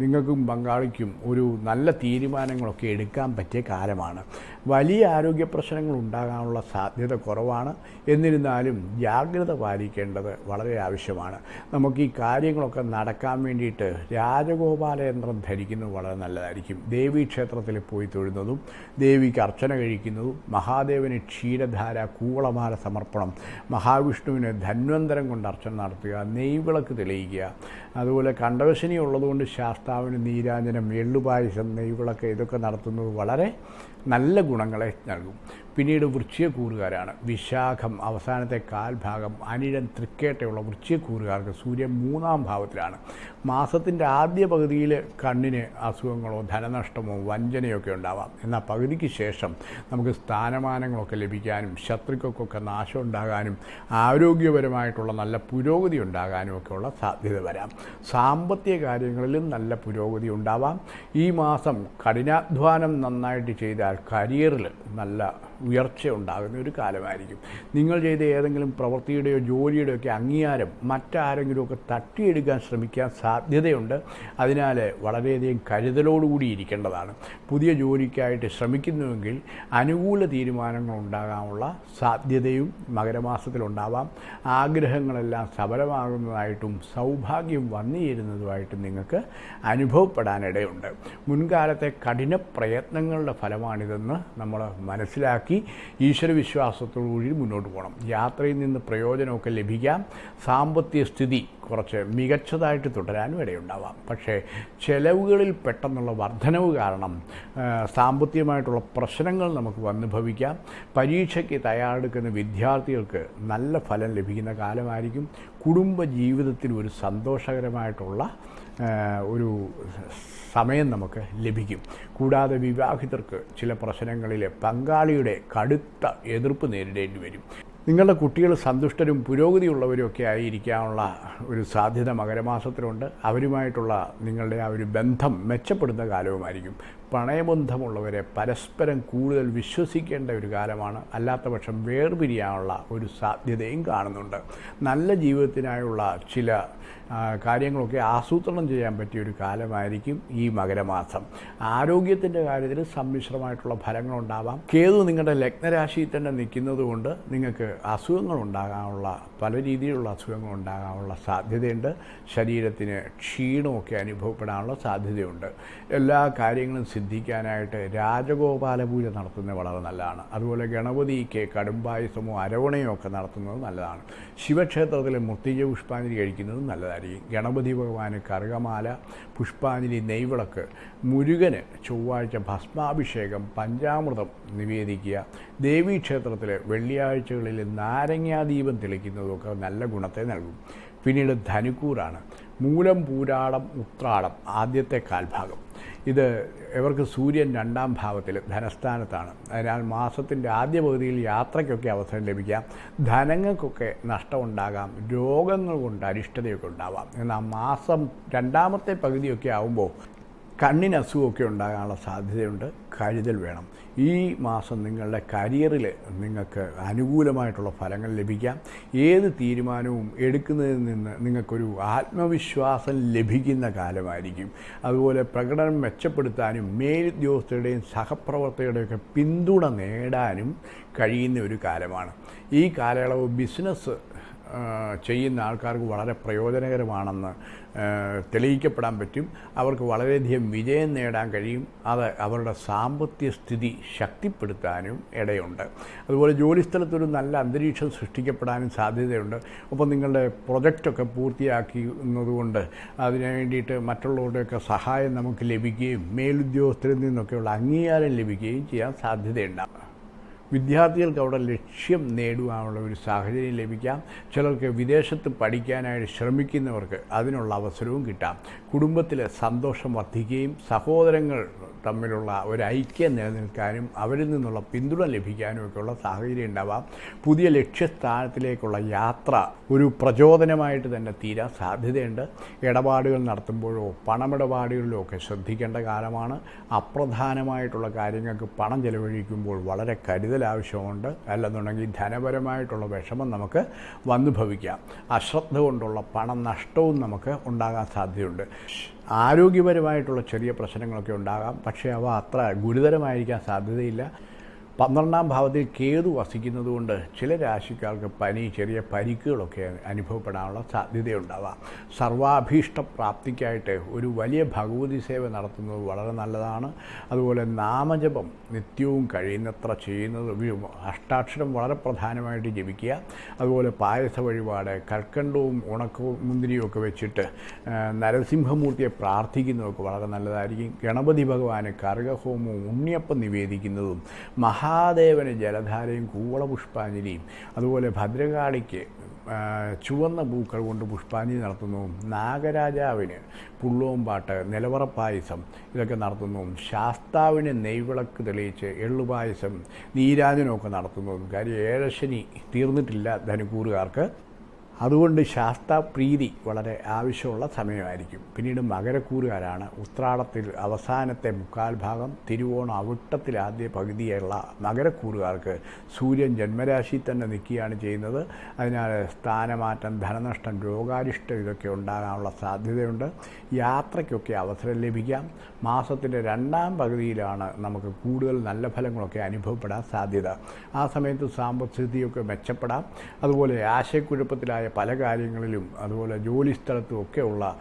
നിങ്ങൾക്കും പങ്കാളിക്കും ഒരു നല്ല തീരുമാനങ്ങളൊക്കെ എടുക്കാൻ പറ്റിയ കാലമാണ്. വലിയ ആരോഗ്യ പ്രശ്നങ്ങൾ ഉണ്ടാകാനുള്ള സാധ്യത കുറവാണ്. എന്നിരുന്നാലും ജാഗ്രത പാലിക്കേണ്ടത് വളരെ ആവശ്യമാണ്. നമുക്ക് ഈ കാര്യങ്ങളൊക്കെ നടക്കാൻ വേണ്ടിയിട്ട് രാജഗോപാലയന്ത്രം ധരിക്കുന്നത് വളരെ നല്ലതായിരിക്കും. ദേവീ ക്ഷേത്രത്തിൽ പോയി തൊഴുന്നതും ദേവിക്ക് അർച്ചന കഴിക്കുന്നതും മഹാദേവന് ക്ഷീരധാര കൂവളമാല സമർപ്പണം മഹാവിഷ്ണുവിന് ധന്വന്തരം കൊണ്ട് അർച്ചന നടത്തുക നെയ്വിളക്ക് തെളിയിക്കുക അതുപോലെ കണ്ടവശനി ഉള്ളതുകൊണ്ട് ശാസ്താവിന് നീരാഞ്ജനം എള്ളുപായസം നെയ്വിളക്ക് ഇതൊക്കെ നടത്തുന്നത് വളരെ നല്ല ഗുണങ്ങളെ നൽകും. പിന്നീട് വൃശ്ചികക്കൂറുകാരാണ് വിശാഖം അവസാനത്തെ കാൽഭാഗം അനിഴൻ തൃക്കേട്ടയുള്ള വൃശ്ചികക്കൂറുകാർക്ക് സൂര്യൻ മൂന്നാം ഭാവത്തിലാണ്. മാസത്തിന്റെ ആദ്യ പകുതിയിൽ കണ്ണിന് അസുഖങ്ങളോ ധനനഷ്ടമോ വഞ്ചനയോ ഒക്കെ ഉണ്ടാവാം. എന്നാൽ പകുതിക്ക് ശേഷം നമുക്ക് സ്ഥാനമാനങ്ങളൊക്കെ ലഭിക്കാനും ശത്രുക്കൾക്കൊക്കെ നാശം ഉണ്ടാകാനും ആരോഗ്യപരമായിട്ടുള്ള നല്ല പുരോഗതി ഉണ്ടാകാനും ഒക്കെയുള്ള സാധ്യത വരാം. സാമ്പത്തിക കാര്യങ്ങളിലും നല്ല പുരോഗതി ഉണ്ടാവാം. ഈ മാസം കഠിനാധ്വാനം നന്നായിട്ട് ചെയ്താൽ കരിയറിൽ നല്ല ഉയർച്ച ഉണ്ടാകുന്ന ഒരു കാലമായിരിക്കും. നിങ്ങൾ ചെയ്ത ഏതെങ്കിലും പ്രവൃത്തിയുടെയോ ജോലിയുടെയോ ഒക്കെ അംഗീകാരം മറ്റാരെങ്കിലുമൊക്കെ തട്ടിയെടുക്കാൻ ശ്രമിക്കാൻ സാധ്യതയുണ്ട്. അതിനാൽ വളരെയധികം കരുതലോടുകൂടി ഇരിക്കേണ്ടതാണ്. പുതിയ ജോലിക്കായിട്ട് ശ്രമിക്കുന്നുവെങ്കിൽ അനുകൂല തീരുമാനങ്ങൾ ഉണ്ടാകാനുള്ള സാധ്യതയും മകരമാസത്തിലുണ്ടാവാം. ആഗ്രഹങ്ങളെല്ലാം സഫലമാകുന്നതായിട്ടും സൗഭാഗ്യം വന്നു ചേരുന്നതുമായിട്ടും നിങ്ങൾക്ക് അനുഭവപ്പെടാനിടയുണ്ട്. മുൻകാലത്തെ കഠിന പ്രയത്നങ്ങളുടെ ഫലമാണിതെന്ന് നമ്മൾ മനസ്സിലാക്കി ഈശ്വരവിശ്വാസത്തോടുകൂടി മുന്നോട്ട് പോകണം. യാത്രയിൽ നിന്ന് പ്രയോജനമൊക്കെ ലഭിക്കാം. സാമ്പത്തിക സ്ഥിതി കുറച്ച് മികച്ചതായിട്ട് തുടരാനും ഇടയുണ്ടാവാം. പക്ഷേ ചെലവുകളിൽ പെട്ടെന്നുള്ള വർധനവ് കാരണം സാമ്പത്തികമായിട്ടുള്ള പ്രശ്നങ്ങൾ നമുക്ക് വന്നു ഭവിക്കാം പരീക്ഷയ്ക്ക് തയ്യാറെടുക്കുന്ന വിദ്യാർത്ഥികൾക്ക് നല്ല ഫലം ലഭിക്കുന്ന കാലമായിരിക്കും. കുടുംബ ജീവിതത്തിൽ ഒരു സന്തോഷകരമായിട്ടുള്ള ഒരു സമയം നമുക്ക് ലഭിക്കും. കൂടാതെ വിവാഹിതർക്ക് ചില പ്രശ്നങ്ങളിൽ പങ്കാളിയുടെ കടുത്ത എതിർപ്പ് നേരിടേണ്ടി വരും. നിങ്ങളുടെ കുട്ടികൾ സന്തുഷ്ടരും പുരോഗതിയുള്ളവരുമൊക്കെ ആയിരിക്കാനുള്ള ഒരു സാധ്യത മകരമാസത്തിലുണ്ട്. അവരുമായിട്ടുള്ള നിങ്ങളുടെ ആ ഒരു ബന്ധം മെച്ചപ്പെടുന്ന കാലവുമായിരിക്കും. പ്രണയബന്ധമുള്ളവരെ പരസ്പരം കൂടുതൽ വിശ്വസിക്കേണ്ട ഒരു കാലമാണ്. അല്ലാത്തപക്ഷം വേർപിരിയാനുള്ള ഒരു സാധ്യതയും കാണുന്നുണ്ട്. നല്ല ജീവിതത്തിനായുള്ള ചില കാര്യങ്ങളൊക്കെ ആസൂത്രണം ചെയ്യാൻ പറ്റിയ ഒരു കാലമായിരിക്കും ഈ മകരമാസം. ആരോഗ്യത്തിന്റെ കാര്യത്തിൽ സമ്മിശ്രമായിട്ടുള്ള ഫലങ്ങളുണ്ടാവാം. കേതു നിങ്ങളുടെ ലഗ്നരാശിയിൽ തന്നെ നിൽക്കുന്നത് കൊണ്ട് നിങ്ങൾക്ക് അസുഖങ്ങൾ ഉണ്ടാകാനുള്ള പല രീതിയിലുള്ള അസുഖങ്ങൾ ഉണ്ടാകാനുള്ള സാധ്യതയുണ്ട്. ശരീരത്തിന് ക്ഷീണമൊക്കെ അനുഭവപ്പെടാനുള്ള സാധ്യതയുണ്ട്. എല്ലാ കാര്യങ്ങളും സിദ്ധിക്കാനായിട്ട് രാജഗോപാല പൂജ നടത്തുന്നത് വളരെ നല്ലതാണ്. അതുപോലെ ഗണപതിക്ക് കടുംപായസമോ അരവണയോ ഒക്കെ നടത്തുന്നത് നല്ലതാണ്. ശിവക്ഷേത്രത്തിലെ മുത്തിജ പുഷ്പാഞ്ജലി കഴിക്കുന്നത് നല്ലതായിരിക്കും ഗണപതി ഭഗവാന് കറുകമാല പുഷ്പാഞ്ജലി നെയ്വിളക്ക് മുരുകന് ചൊവ്വാഴ്ച ഭസ്മാഭിഷേകം പഞ്ചാമൃതം നിവേദിക്കുക. ദേവീക്ഷേത്രത്തിൽ വെള്ളിയാഴ്ചകളിൽ നാരങ്ങാദീപം തെളിക്കുന്നതൊക്കെ നല്ല ഗുണത്തെ നൽകും. പിന്നീട് ധനുക്കൂറാണ്. മൂലം പൂരാടം ഉത്രാടം ആദ്യത്തെ കാൽഭാഗം. ഇത് ഇവർക്ക് സൂര്യൻ രണ്ടാം ഭാവത്തിൽ ധനസ്ഥാനത്താണ്. അതിനാൽ മാസത്തിന്റെ ആദ്യ പകുതിയിൽ യാത്രയ്ക്കൊക്കെ അവസരം ലഭിക്കാം. ധനങ്ങൾക്കൊക്കെ നഷ്ടമുണ്ടാകാം. രോഗങ്ങൾ കൊണ്ട് അരിഷ്ടതയൊക്കെ ഉണ്ടാവാം. എന്നാൽ മാസം രണ്ടാമത്തെ പകുതിയൊക്കെ ആകുമ്പോൾ കണ്ണിന് അസുഖമൊക്കെ ഉണ്ടാകാനുള്ള സാധ്യതയുണ്ട്. കരുതൽ വേണം. ഈ മാസം നിങ്ങളുടെ കരിയറിൽ നിങ്ങൾക്ക് അനുകൂലമായിട്ടുള്ള ഫലങ്ങൾ ലഭിക്കാം. ഏത് തീരുമാനവും എടുക്കുന്നതിൽ നിന്ന് നിങ്ങൾക്കൊരു ആത്മവിശ്വാസം ലഭിക്കുന്ന കാലമായിരിക്കും. അതുപോലെ പ്രകടനം മെച്ചപ്പെടുത്താനും മേലുദ്യോഗസ്ഥരുടെയും സഹപ്രവർത്തകരുടെയൊക്കെ പിന്തുണ നേടാനും കഴിയുന്ന ഒരു കാലമാണ്. ഈ കാലയളവ് ബിസിനസ് ചെയ്യുന്ന ആൾക്കാർക്ക് വളരെ പ്രയോജനകരമാണെന്ന് തെളിയിക്കപ്പെടാൻ പറ്റും. അവർക്ക് വളരെയധികം വിജയം നേടാൻ കഴിയും. അത് അവരുടെ സാമ്പത്തിക സ്ഥിതി ശക്തിപ്പെടുത്താനും ഇടയുണ്ട്. അതുപോലെ ജോലിസ്ഥലത്തൊരു നല്ല അന്തരീക്ഷം സൃഷ്ടിക്കപ്പെടാനും സാധ്യതയുണ്ട്. ഒപ്പം നിങ്ങളുടെ പ്രൊജക്റ്റൊക്കെ പൂർത്തിയാക്കുന്നതുകൊണ്ട് അതിന് വേണ്ടിയിട്ട് മറ്റുള്ളവരുടെയൊക്കെ സഹായം നമുക്ക് ലഭിക്കുകയും മേലുദ്യോഗസ്ഥരിൽ നിന്നൊക്കെയുള്ള അംഗീകാരം ലഭിക്കുകയും ചെയ്യാൻ സാധ്യതയുണ്ടാകും. വിദ്യാർത്ഥികൾക്ക് അവിടെ ലക്ഷ്യം നേടുവാനുള്ള ഒരു സാഹചര്യം ലഭിക്കാം. ചിലർക്ക് വിദേശത്ത് പഠിക്കാനായിട്ട് ശ്രമിക്കുന്നവർക്ക് അതിനുള്ള അവസരവും കിട്ടാം. കുടുംബത്തിലെ സന്തോഷം വർദ്ധിക്കുകയും സഹോദരങ്ങൾ തമ്മിലുള്ള ഒരു ഐക്യം നിലനിൽക്കാനും അവരിൽ നിന്നുള്ള പിന്തുണ ലഭിക്കാനും ഒക്കെയുള്ള സാഹചര്യം ഉണ്ടാവാം. പുതിയ ലക്ഷ്യസ്ഥാനത്തിലേക്കുള്ള യാത്ര ഒരു പ്രചോദനമായിട്ട് തന്നെ തീരാൻ സാധ്യതയുണ്ട്. ഇടപാടുകൾ നടത്തുമ്പോഴോ പണമിടപാടുകളിലോ ഒക്കെ ശ്രദ്ധിക്കേണ്ട കാലമാണ്. അപ്രധാനമായിട്ടുള്ള കാര്യങ്ങൾക്ക് പണം ചെലവഴിക്കുമ്പോൾ വളരെ കരുതൽ ആവശ്യമുണ്ട് അല്ലെന്നുണ്ടെങ്കിൽ ധനപരമായിട്ടുള്ള വിഷമം നമുക്ക് വന്നു ഭവിക്കാം അശ്രദ്ധ കൊണ്ടുള്ള പണം നഷ്ടവും നമുക്ക് ഉണ്ടാകാൻ സാധ്യതയുണ്ട്. ആരോഗ്യപരമായിട്ടുള്ള ചെറിയ പ്രശ്നങ്ങളൊക്കെ ഉണ്ടാകാം. പക്ഷേ അവ അത്ര ഗുരുതരമായിരിക്കാൻ സാധ്യതയില്ല. പന്ത്രണ്ടാം ഭാവത്തിൽ കേതു വസിക്കുന്നതുകൊണ്ട് ചില രാശിക്കാർക്ക് പനി ചെറിയ പരിക്കുകളൊക്കെ അനുഭവപ്പെടാനുള്ള സാധ്യതയുണ്ടാവാം. സർവാഭീഷ്ട പ്രാപ്തിക്കായിട്ട് ഒരു വലിയ ഭഗവതി സേവ നടത്തുന്നത് വളരെ നല്ലതാണ്. അതുപോലെ നാമജപം നിത്യവും കഴിയുന്നത്ര ചെയ്യുന്നത് അഷ്ടാക്ഷരം വളരെ പ്രധാനമായിട്ട് ജപിക്കുക. അതുപോലെ പായസ വഴിപാട് കൽക്കണ്ടവും ഉണക്കവും മുന്തിരിയും ഒക്കെ വെച്ചിട്ട് നരസിംഹമൂർത്തിയെ പ്രാർത്ഥിക്കുന്നതൊക്കെ വളരെ നല്ലതായിരിക്കും. ഗണപതി ഭഗവാന് കർഗഹോമവും ഉണ്ണിയപ്പം നിവേദിക്കുന്നതും മഹാദേവന് ജലധാരയും കൂവള പുഷ്പാഞ്ജലിയും അതുപോലെ ഭദ്രകാളിക്ക് ചുവന്ന പൂക്കൾ കൊണ്ട് പുഷ്പാഞ്ജലി നടത്തുന്നു. നാഗരാജാവിന് പുള്ളവും പാട്ട് നിലവറ പായസം ഇതൊക്കെ നടത്തുന്നു. ശാസ്താവിന് നെയ്വിളക്ക് തെളിയിച്ച് എള്ളുപായസം നീരാജനമൊക്കെ നടത്തുന്നതും കാര്യം ഏഴശനി തീർന്നിട്ടില്ല ധനുക്കൂറുകാർക്ക് അതുകൊണ്ട് ശാസ്ത്രപ്രീതി വളരെ ആവശ്യമുള്ള സമയമായിരിക്കും. പിന്നീട് മകരക്കൂറുകാരാണ് ഉത്രാടത്തിൽ അവസാനത്തെ മുക്കാൽ ഭാഗം തിരുവോണം അവിട്ടത്തിൽ ആദ്യ പകുതിയുള്ള മകരക്കൂറുകാർക്ക് സൂര്യൻ ജന്മരാശി തന്നെ നിൽക്കുകയാണ് ചെയ്യുന്നത്. അതിനാൽ സ്ഥാനമാറ്റം ധനനഷ്ടം രോഗാരിഷ്ടം ഇതൊക്കെ ഉണ്ടാകാനുള്ള സാധ്യതയുണ്ട്. യാത്രയ്ക്കൊക്കെ അവസരം ലഭിക്കാം. മാസത്തിന്റെ രണ്ടാം പകുതിയിലാണ് നമുക്ക് കൂടുതൽ നല്ല ഫലങ്ങളൊക്കെ അനുഭവപ്പെടാൻ സാധ്യത. ആ സമയത്ത് സാമ്പത്തികസ്ഥിതിയൊക്കെ മെച്ചപ്പെടാം. അതുപോലെ ആശയക്കുഴപ്പത്തിലായ പല കാര്യങ്ങളിലും അതുപോലെ ജോലി സ്ഥലത്തും ഒക്കെയുള്ള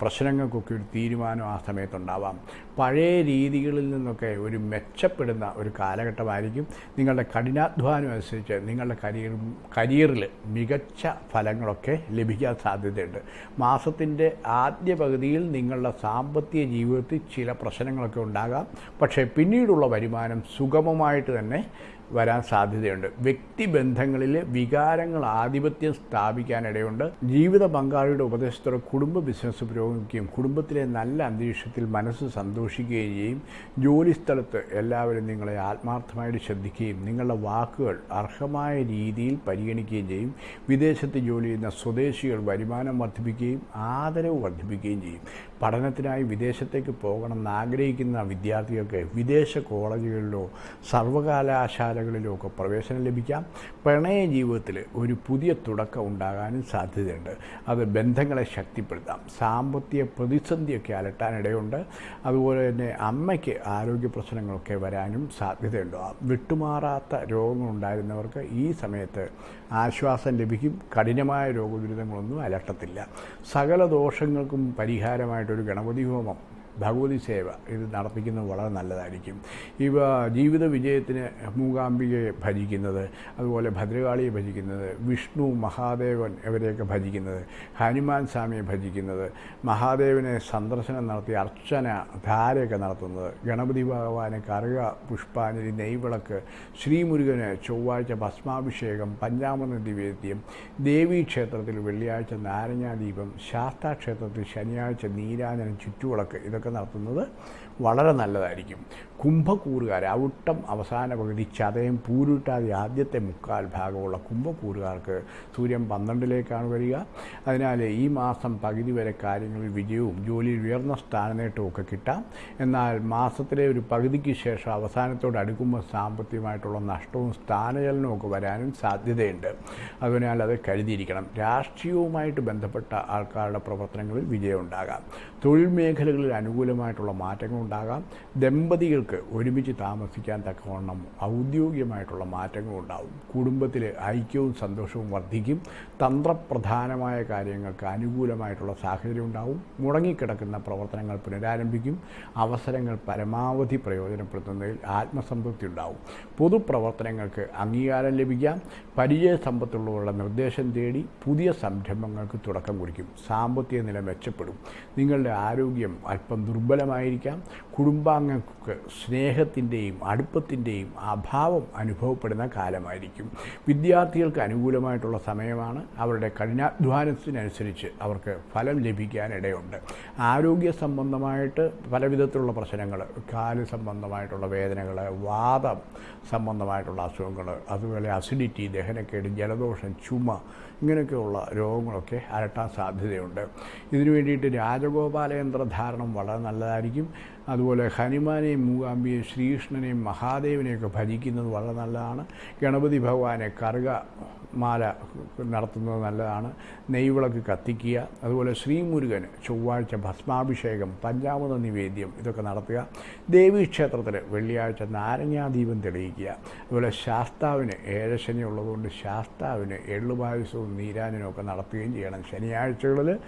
പ്രശ്നങ്ങൾക്കൊക്കെ ഒരു തീരുമാനം ആ സമയത്തുണ്ടാവാം. പഴയ രീതികളിൽ നിന്നൊക്കെ ഒരു മെച്ചപ്പെടുന്ന ഒരു കാലഘട്ടമായിരിക്കും. നിങ്ങളുടെ കഠിനാധ്വാനം അനുസരിച്ച് നിങ്ങളുടെ കരിയർ കരിയറിൽ മികച്ച ഫലങ്ങളൊക്കെ ലഭിക്കാൻ സാധ്യതയുണ്ട്. മാസത്തിന്റെ ആദ്യ പകുതിയിൽ നിങ്ങളുടെ സാമ്പത്തിക ജീവിതത്തിൽ ചില പ്രശ്നങ്ങളൊക്കെ ഉണ്ടാകാം. പക്ഷേ പിന്നീടുള്ള വരുമാനം സുഗമമായിട്ട് തന്നെ വരാൻ സാധ്യതയുണ്ട്. വ്യക്തിബന്ധങ്ങളിൽ വികാരങ്ങൾ ആധിപത്യം സ്ഥാപിക്കാനിടയുണ്ട് ജീവിത പങ്കാളിയുടെ ഉപദേശത്തോടെ കുടുംബ ബിസിനസ് പുരോഗമിക്കുകയും കുടുംബത്തിലെ നല്ല അന്തരീക്ഷത്തിൽ മനസ്സ് സന്തോഷിക്കുകയും ചെയ്യും. ജോലിസ്ഥലത്ത് എല്ലാവരും നിങ്ങളെ ആത്മാർത്ഥമായിട്ട് ശ്രദ്ധിക്കുകയും നിങ്ങളുടെ വാക്കുകൾ അർഹമായ രീതിയിൽ പരിഗണിക്കുകയും ചെയ്യും. വിദേശത്ത് ജോലി ചെയ്യുന്ന സ്വദേശികൾ വരുമാനം വർദ്ധിപ്പിക്കുകയും ആദരവ് വർദ്ധിപ്പിക്കുകയും ചെയ്യും. പഠനത്തിനായി വിദേശത്തേക്ക് പോകണമെന്ന് ആഗ്രഹിക്കുന്ന വിദ്യാർത്ഥികൾക്ക് വിദേശ കോളേജുകളിലോ സർവകലാശാലകളിലോ ഒക്കെ പ്രവേശനം ലഭിക്കാം. പ്രണയ ജീവിതത്തിൽ ഒരു പുതിയ തുടക്കം ഉണ്ടാകാനും സാധ്യതയുണ്ട്. അത് ബന്ധങ്ങളെ ശക്തിപ്പെടുത്താം. സാമ്പത്തിക പ്രതിസന്ധിയൊക്കെ അലട്ടാനിടയുണ്ട്. അതുപോലെ തന്നെ അമ്മയ്ക്ക് ആരോഗ്യ പ്രശ്നങ്ങളൊക്കെ വരാനും സാധ്യതയുണ്ട്. വിട്ടുമാറാത്ത രോഗങ്ങളുണ്ടായിരുന്നവർക്ക് ഈ സമയത്ത് ആശ്വാസം ലഭിക്കും. കഠിനമായ രോഗദുരിതങ്ങളൊന്നും അലട്ടത്തില്ല. സകല ദോഷങ്ങൾക്കും പരിഹാരമായിട്ടൊരു ഗണപതി ഹോമം ഭഗവതി സേവ ഇത് നടത്തിക്കുന്നത് വളരെ നല്ലതായിരിക്കും. ഇവ ജീവിത വിജയത്തിന് മൂകാംബികയെ ഭജിക്കുന്നത് അതുപോലെ ഭദ്രകാളിയെ ഭജിക്കുന്നത് വിഷ്ണു മഹാദേവൻ ഇവരെയൊക്കെ ഭജിക്കുന്നത് ഹനുമാൻ സ്വാമിയെ ഭജിക്കുന്നത് മഹാദേവനെ സന്ദർശനം നടത്തി അർച്ചന ധാരയൊക്കെ നടത്തുന്നത് ഗണപതി ഭഗവാന് കറുക പുഷ്പാഞ്ജലി നെയ്വിളക്ക് ശ്രീമുരുകന് ചൊവ്വാഴ്ച ഭസ്മാഭിഷേകം പഞ്ചാമൃത നിവേദ്യം ദേവീക്ഷേത്രത്തിൽ വെള്ളിയാഴ്ച നാരങ്ങാദീപം ശാസ്താക്ഷേത്രത്തിൽ ശനിയാഴ്ച നീരാജനം ചുറ്റുവിളക്ക് ഇതൊക്കെ നടത്തുന്നത് വളരെ നല്ലതായിരിക്കും. കുംഭക്കൂറുകാർ ഔട്ടം അവസാന പകുതി ചതയം പൂരുട്ടാതി ആദ്യത്തെ മുക്കാൽ ഭാഗമുള്ള കുംഭക്കൂറുകാർക്ക് സൂര്യൻ പന്ത്രണ്ടിലേക്കാണ് വരിക. അതിനാൽ ഈ മാസം പകുതി വരെ കാര്യങ്ങളിൽ വിജയവും ജോലിയിൽ ഉയർന്ന സ്ഥാനനേട്ടവും ഒക്കെ കിട്ടാം. എന്നാൽ മാസത്തിലെ ഒരു പകുതിക്ക് ശേഷം അവസാനത്തോട് അടുക്കുമ്പോൾ സാമ്പത്തികമായിട്ടുള്ള നഷ്ടവും സ്ഥാനചലനവും ഒക്കെ വരാനും സാധ്യതയുണ്ട്. അതിനാൽ അത് കരുതിയിരിക്കണം. രാഷ്ട്രീയവുമായിട്ട് ബന്ധപ്പെട്ട ആൾക്കാരുടെ പ്രവർത്തനങ്ങളിൽ വിജയം ഉണ്ടാകാം തൊഴിൽ മേഖലകളിൽ അനുകൂലമായിട്ടുള്ള മാറ്റങ്ങൾ ഉണ്ടാകാം ദമ്പതികൾക്ക് ഒരുമിച്ച് താമസിക്കാൻ തക്കവണ്ണം ഔദ്യോഗികമായിട്ടുള്ള മാറ്റങ്ങൾ ഉണ്ടാവും. കുടുംബത്തിൽ ഐക്യവും സന്തോഷവും വർദ്ധിക്കും. തന്ത്രപ്രധാനമായ കാര്യങ്ങൾക്ക് അനുകൂലമായിട്ടുള്ള സാഹചര്യം ഉണ്ടാവും. മുടങ്ങിക്കിടക്കുന്ന പ്രവർത്തനങ്ങൾ പുനരാരംഭിക്കും. അവസരങ്ങൾ പരമാവധി പ്രയോജനപ്പെടുത്തുന്നതിൽ ആത്മസംതൃപ്തി ഉണ്ടാവും. പൊതുപ്രവർത്തനങ്ങൾക്ക് അംഗീകാരം ലഭിക്കാം. പരിചയ സമ്പത്തുള്ളവരുടെ നിർദ്ദേശം തേടി പുതിയ സംരംഭങ്ങൾക്ക് തുടക്കം കുറിക്കും. സാമ്പത്തിക നില മെച്ചപ്പെടും. നിങ്ങളുടെ ആരോഗ്യം അല്പം ദുർബലമായിരിക്കാം. കുടുംബാംഗങ്ങൾക്ക് സ്നേഹത്തിന്റെയും അടുപ്പത്തിന്റെയും അഭാവം അനുഭവപ്പെടുന്ന കാലമായിരിക്കും. വിദ്യാർത്ഥികൾക്ക് അനുകൂലമായിട്ടുള്ള സമയമാണ്. അവരുടെ കഠിനാധ്വാനത്തിനനുസരിച്ച് അവർക്ക് ഫലം ലഭിക്കാനിടയുണ്ട്. ആരോഗ്യ സംബന്ധമായിട്ട് പലവിധത്തിലുള്ള പ്രശ്നങ്ങൾ കാൽ സംബന്ധമായിട്ടുള്ള വേദനകൾ വാദം സംബന്ധമായിട്ടുള്ള അസുഖങ്ങൾ അതുപോലെ അസിഡിറ്റി ദഹനക്കേട് ജലദോഷം ചുമ ഇങ്ങനെയൊക്കെയുള്ള രോഗങ്ങളൊക്കെ അരട്ടാൻ സാധ്യതയുണ്ട്. ഇതിനു വേണ്ടിയിട്ട് രാജഗോപാലയന്ത്ര ധാരണം വളരെ നല്ലതായിരിക്കും. അതുപോലെ ഹനുമാനെയും മൂകാംബിയെയും ശ്രീകൃഷ്ണനെയും മഹാദേവനെയൊക്കെ ഭജിക്കുന്നത് വളരെ നല്ലതാണ്. ഗണപതി ഭഗവാനെ കറുക മാല നടത്തുന്നത് നല്ലതാണ്. നെയ്വിളക്ക് കത്തിക്കുക. അതുപോലെ ശ്രീമുരുകന് ചൊവ്വാഴ്ച ഭസ്മാഭിഷേകം പഞ്ചാമൃത നിവേദ്യം ഇതൊക്കെ നടത്തുക. ദേവീക്ഷേത്രത്തിൽ വെള്ളിയാഴ്ച നാരങ്ങാദീപം തെളിയിക്കുക. അതുപോലെ ശാസ്താവിന് ഏഴശനി ഉള്ളതുകൊണ്ട് ശാസ്താവിന് എള്ളുപായസവും നീരാജനവും ഒക്കെ നടത്തുകയും ചെയ്യണം. ശനിയാഴ്ചകളിൽ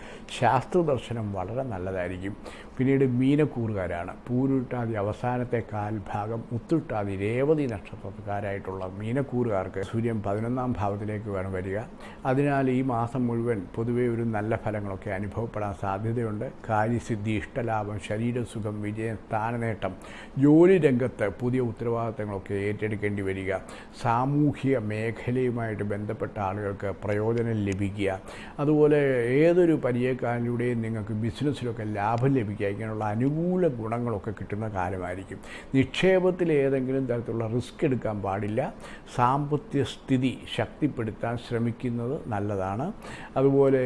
ശാസ്ത്ര ദർശനം വളരെ നല്ലതായിരിക്കും. പിന്നീട് മീനക്കൂറുകാരാണ്. പൂരുട്ടാതി അവസാനത്തെ കാൽഭാഗം മുത്തുട്ടാതി രേവതി നക്ഷത്രക്കാരായിട്ടുള്ള മീനക്കൂറുകാർക്ക് സൂര്യൻ പതിനൊന്നാം ഭാവത്തിലേക്ക് വേണം വരിക. അതിനാൽ ഈ മാസം മുഴുവൻ പൊതുവേ ഒരു നല്ല ഫലങ്ങളൊക്കെ അനുഭവപ്പെടാൻ സാധ്യതയുണ്ട്. കാര്യസിദ്ധി ഇഷ്ടലാഭം ശരീരസുഖം വിജയം സ്ഥാനനേട്ടം ജോലി രംഗത്ത് പുതിയ ഉത്തരവാദിത്തങ്ങളൊക്കെ ഏറ്റെടുക്കേണ്ടി വരിക. സാമൂഹിക മേഖലയുമായിട്ട് ബന്ധപ്പെട്ട ആളുകൾക്ക് പ്രയോജനം ലഭിക്കുക. അതുപോലെ ഏതൊരു പരിചയക്കാരിലൂടെയും നിങ്ങൾക്ക് ബിസിനസ്സിലൊക്കെ ലാഭം ലഭിക്കുക ഇങ്ങനെയുള്ള അനുകൂല ഗുണങ്ങളൊക്കെ കിട്ടുന്ന കാലമായിരിക്കും. നിക്ഷേപത്തിൽ ഏതെങ്കിലും തരത്തിലുള്ള റിസ്ക് എടുക്കാൻ പാടില്ല. സാമ്പത്തിക സ്ഥിതി ശക്തിപ്പെടുത്താൻ ശ്രമിക്കുന്നത് നല്ലതാണ്. അതുപോലെ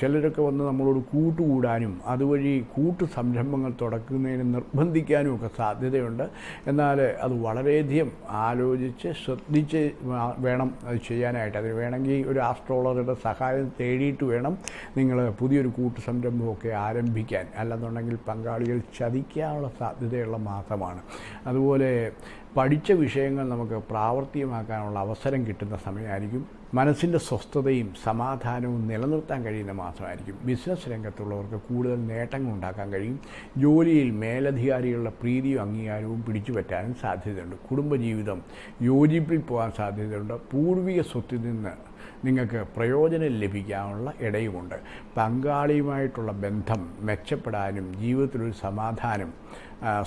ചിലരൊക്കെ വന്ന് നമ്മളോട് കൂട്ടുകൂടാനും അതുവഴി കൂട്ടു സംരംഭങ്ങൾ തുടക്കുന്നതിന് നിർബന്ധിക്കാനും ഒക്കെ സാധ്യതയുണ്ട്. എന്നാൽ അത് വളരെയധികം ആലോചിച്ച് ശ്രദ്ധിച്ച് വേണം അത് ചെയ്യാനായിട്ട്. അതിന് വേണമെങ്കിൽ ഒരു ആസ്ട്രോളറുടെ സഹായം തേടിയിട്ട് വേണം നിങ്ങൾ പുതിയൊരു കൂട്ടു സംരംഭമൊക്കെ ആരംഭിക്കാൻ. അല്ലെന്നുണ്ടെങ്കിൽ പങ്കാളികൾ ചതിക്കാനുള്ള സാധ്യതയുള്ള മാസമാണ്. അതുപോലെ പഠിച്ച വിഷയങ്ങൾ നമുക്ക് പ്രാവർത്തികമാക്കാനുള്ള അവസരം കിട്ടുന്ന സമയമായിരിക്കും. മനസ്സിന്റെ സ്വസ്ഥതയും സമാധാനവും നിലനിർത്താൻ കഴിയുന്ന മാസമായിരിക്കും. ബിസിനസ് രംഗത്തുള്ളവർക്ക് കൂടുതൽ നേട്ടങ്ങൾ ഉണ്ടാക്കാൻ കഴിയും. ജോലിയിൽ മേലധികാരികളുടെ പ്രീതിയും അംഗീകാരവും പിടിച്ചു പറ്റാനും സാധ്യതയുണ്ട്. കുടുംബജീവിതം യോജിപ്പിൽ പോകാൻ സാധ്യതയുണ്ട്. പൂർവിക സ്വത്തിൽ നിന്ന് നിങ്ങൾക്ക് പ്രയോജനം ലഭിക്കാനുള്ള ഇടയുമുണ്ട്. പങ്കാളിയുമായിട്ടുള്ള ബന്ധം മെച്ചപ്പെടാനും ജീവിതത്തിലൊരു സമാധാനം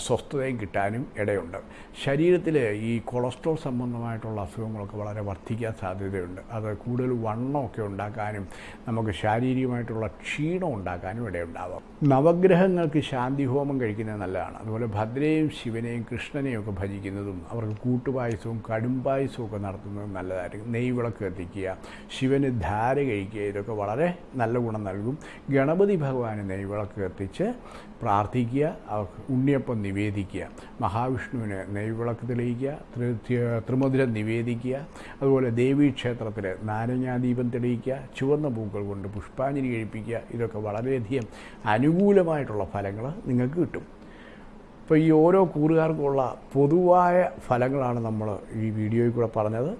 സ്വസ്ഥതയും കിട്ടാനും ഇടയുണ്ട്. ശരീരത്തിൽ ഈ കൊളസ്ട്രോൾ സംബന്ധമായിട്ടുള്ള അസുഖങ്ങളൊക്കെ വളരെ വർദ്ധിക്കാൻ സാധ്യതയുണ്ട്. അത് കൂടുതൽ വണ്ണമൊക്കെ ഉണ്ടാക്കാനും നമുക്ക് ശാരീരികമായിട്ടുള്ള ക്ഷീണം ഉണ്ടാക്കാനും ഇടയുണ്ടാവാം. നവഗ്രഹങ്ങൾക്ക് ശാന്തി ഹോമം കഴിക്കുന്നത് നല്ലതാണ്. അതുപോലെ ഭദ്രയും ശിവനെയും കൃഷ്ണനെയും ഒക്കെ ഭജിക്കുന്നതും അവർക്ക് കൂട്ടുപായസവും കടുംപായസവും ഒക്കെ നടത്തുന്നതും നല്ലതായിരിക്കും. നെയ്വിളക്ക് കത്തിക്കുക ശിവന് ധാര കഴിക്കുക ഇതൊക്കെ വളരെ നല്ല ഗുണം നൽകും. ഗണപതി ഭഗവാന് നെയ്വിളക്ക് കത്തിച്ച് പ്രാർത്ഥിക്കുക അവർക്ക് ഉണ്ണിയപ്പം നിവേദിക്കുക മഹാവിഷ്ണുവിനെ നെയ്വിളക്ക് തെളിയിക്കുക ത്രിമധുരം നിവേദിക്കുക അതുപോലെ ദേവീ ക്ഷേത്രത്തിൽ നാരങ്ങാദീപം തെളിയിക്കുക ചുവന്ന പൂക്കൾ കൊണ്ട് പുഷ്പാഞ്ജലി കഴിപ്പിക്കുക ഇതൊക്കെ വളരെയധികം അനുകൂലമായിട്ടുള്ള ഫലങ്ങൾ നിങ്ങൾക്ക് കിട്ടും. അപ്പോൾ ഈ ഓരോ കൂറുകാർക്കുള്ള പൊതുവായ ഫലങ്ങളാണ് നമ്മൾ ഈ വീഡിയോയിൽ കൂടെ പറഞ്ഞത്.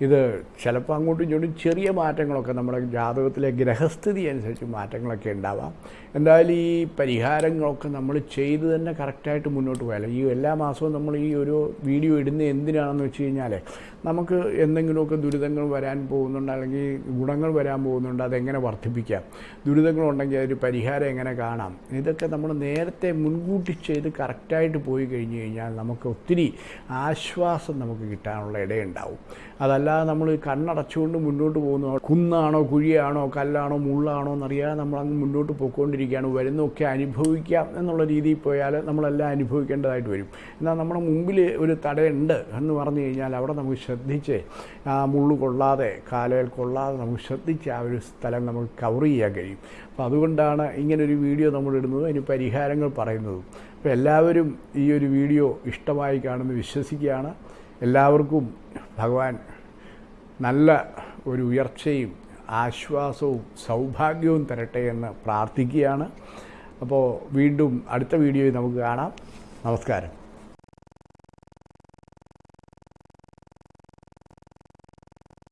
ഇത് ചിലപ്പോൾ അങ്ങോട്ടും ഇങ്ങോട്ടും ചെറിയ മാറ്റങ്ങളൊക്കെ നമ്മുടെ ജാതകത്തിലെ ഗ്രഹസ്ഥിതി അനുസരിച്ച് മാറ്റങ്ങളൊക്കെ ഉണ്ടാവാം. എന്തായാലും ഈ പരിഹാരങ്ങളൊക്കെ നമ്മൾ ചെയ്ത് തന്നെ കറക്റ്റായിട്ട് മുന്നോട്ട് പോയാലോ? ഈ എല്ലാ മാസവും നമ്മൾ ഈ ഒരു വീഡിയോ ഇടുന്ന എന്തിനാണെന്ന് വെച്ച് കഴിഞ്ഞാൽ നമുക്ക് എന്തെങ്കിലുമൊക്കെ ദുരിതങ്ങൾ വരാൻ പോകുന്നുണ്ട് അല്ലെങ്കിൽ ഗുണങ്ങൾ വരാൻ പോകുന്നുണ്ട് അതെങ്ങനെ വർദ്ധിപ്പിക്കാം? ദുരിതങ്ങളുണ്ടെങ്കിൽ അതൊരു പരിഹാരം എങ്ങനെ കാണാം? ഇതൊക്കെ നമ്മൾ നേരത്തെ മുൻകൂട്ടി ചെയ്ത് കറക്റ്റായിട്ട് പോയി കഴിഞ്ഞ് കഴിഞ്ഞാൽ നമുക്ക് ഒത്തിരി ആശ്വാസം നമുക്ക് കിട്ടാനുള്ള ഇടയുണ്ടാവും. അതല്ലാതെ നമ്മൾ കണ്ണടച്ചുകൊണ്ട് മുന്നോട്ട് പോകുന്നു. കുന്നാണോ കുഴിയാണോ കല്ലാണോ മുള്ളാണോ എന്നറിയാതെ നമ്മൾ അങ്ങ് മുന്നോട്ട് പോയിക്കൊണ്ടിരിക്കുകയാണ്. വരുന്നൊക്കെ അനുഭവിക്കാം എന്നുള്ള രീതിയിൽ പോയാൽ നമ്മളെല്ലാം അനുഭവിക്കേണ്ടതായിട്ട് വരും. എന്നാൽ നമ്മുടെ മുമ്പിൽ ഒരു തടയുണ്ട് എന്ന് പറഞ്ഞു കഴിഞ്ഞാൽ അവിടെ നമുക്ക് ശ്രദ്ധിച്ച് ആ മുള്ളു കൊള്ളാതെ കാലയിൽ കൊള്ളാതെ നമുക്ക് ശ്രദ്ധിച്ച് ആ ഒരു സ്ഥലം നമുക്ക് കവർ ചെയ്യാൻ കഴിയും. അപ്പോൾ അതുകൊണ്ടാണ് ഇങ്ങനൊരു വീഡിയോ നമ്മൾ ഇടുന്നത്. അതിന് പരിഹാരങ്ങൾ പറയുന്നതും. അപ്പോൾ എല്ലാവരും ഈ ഒരു വീഡിയോ ഇഷ്ടമായി കാണുമെന്ന് വിശ്വസിക്കുകയാണ്. എല്ലാവർക്കും ഭഗവാൻ നല്ല ഒരു ഉയർച്ചയും ആശ്വാസവും സൗഭാഗ്യവും തരട്ടെ എന്ന് പ്രാർത്ഥിക്കുകയാണ്. അപ്പോൾ വീണ്ടും അടുത്ത വീഡിയോയിൽ നമുക്ക് കാണാം. നമസ്കാരം.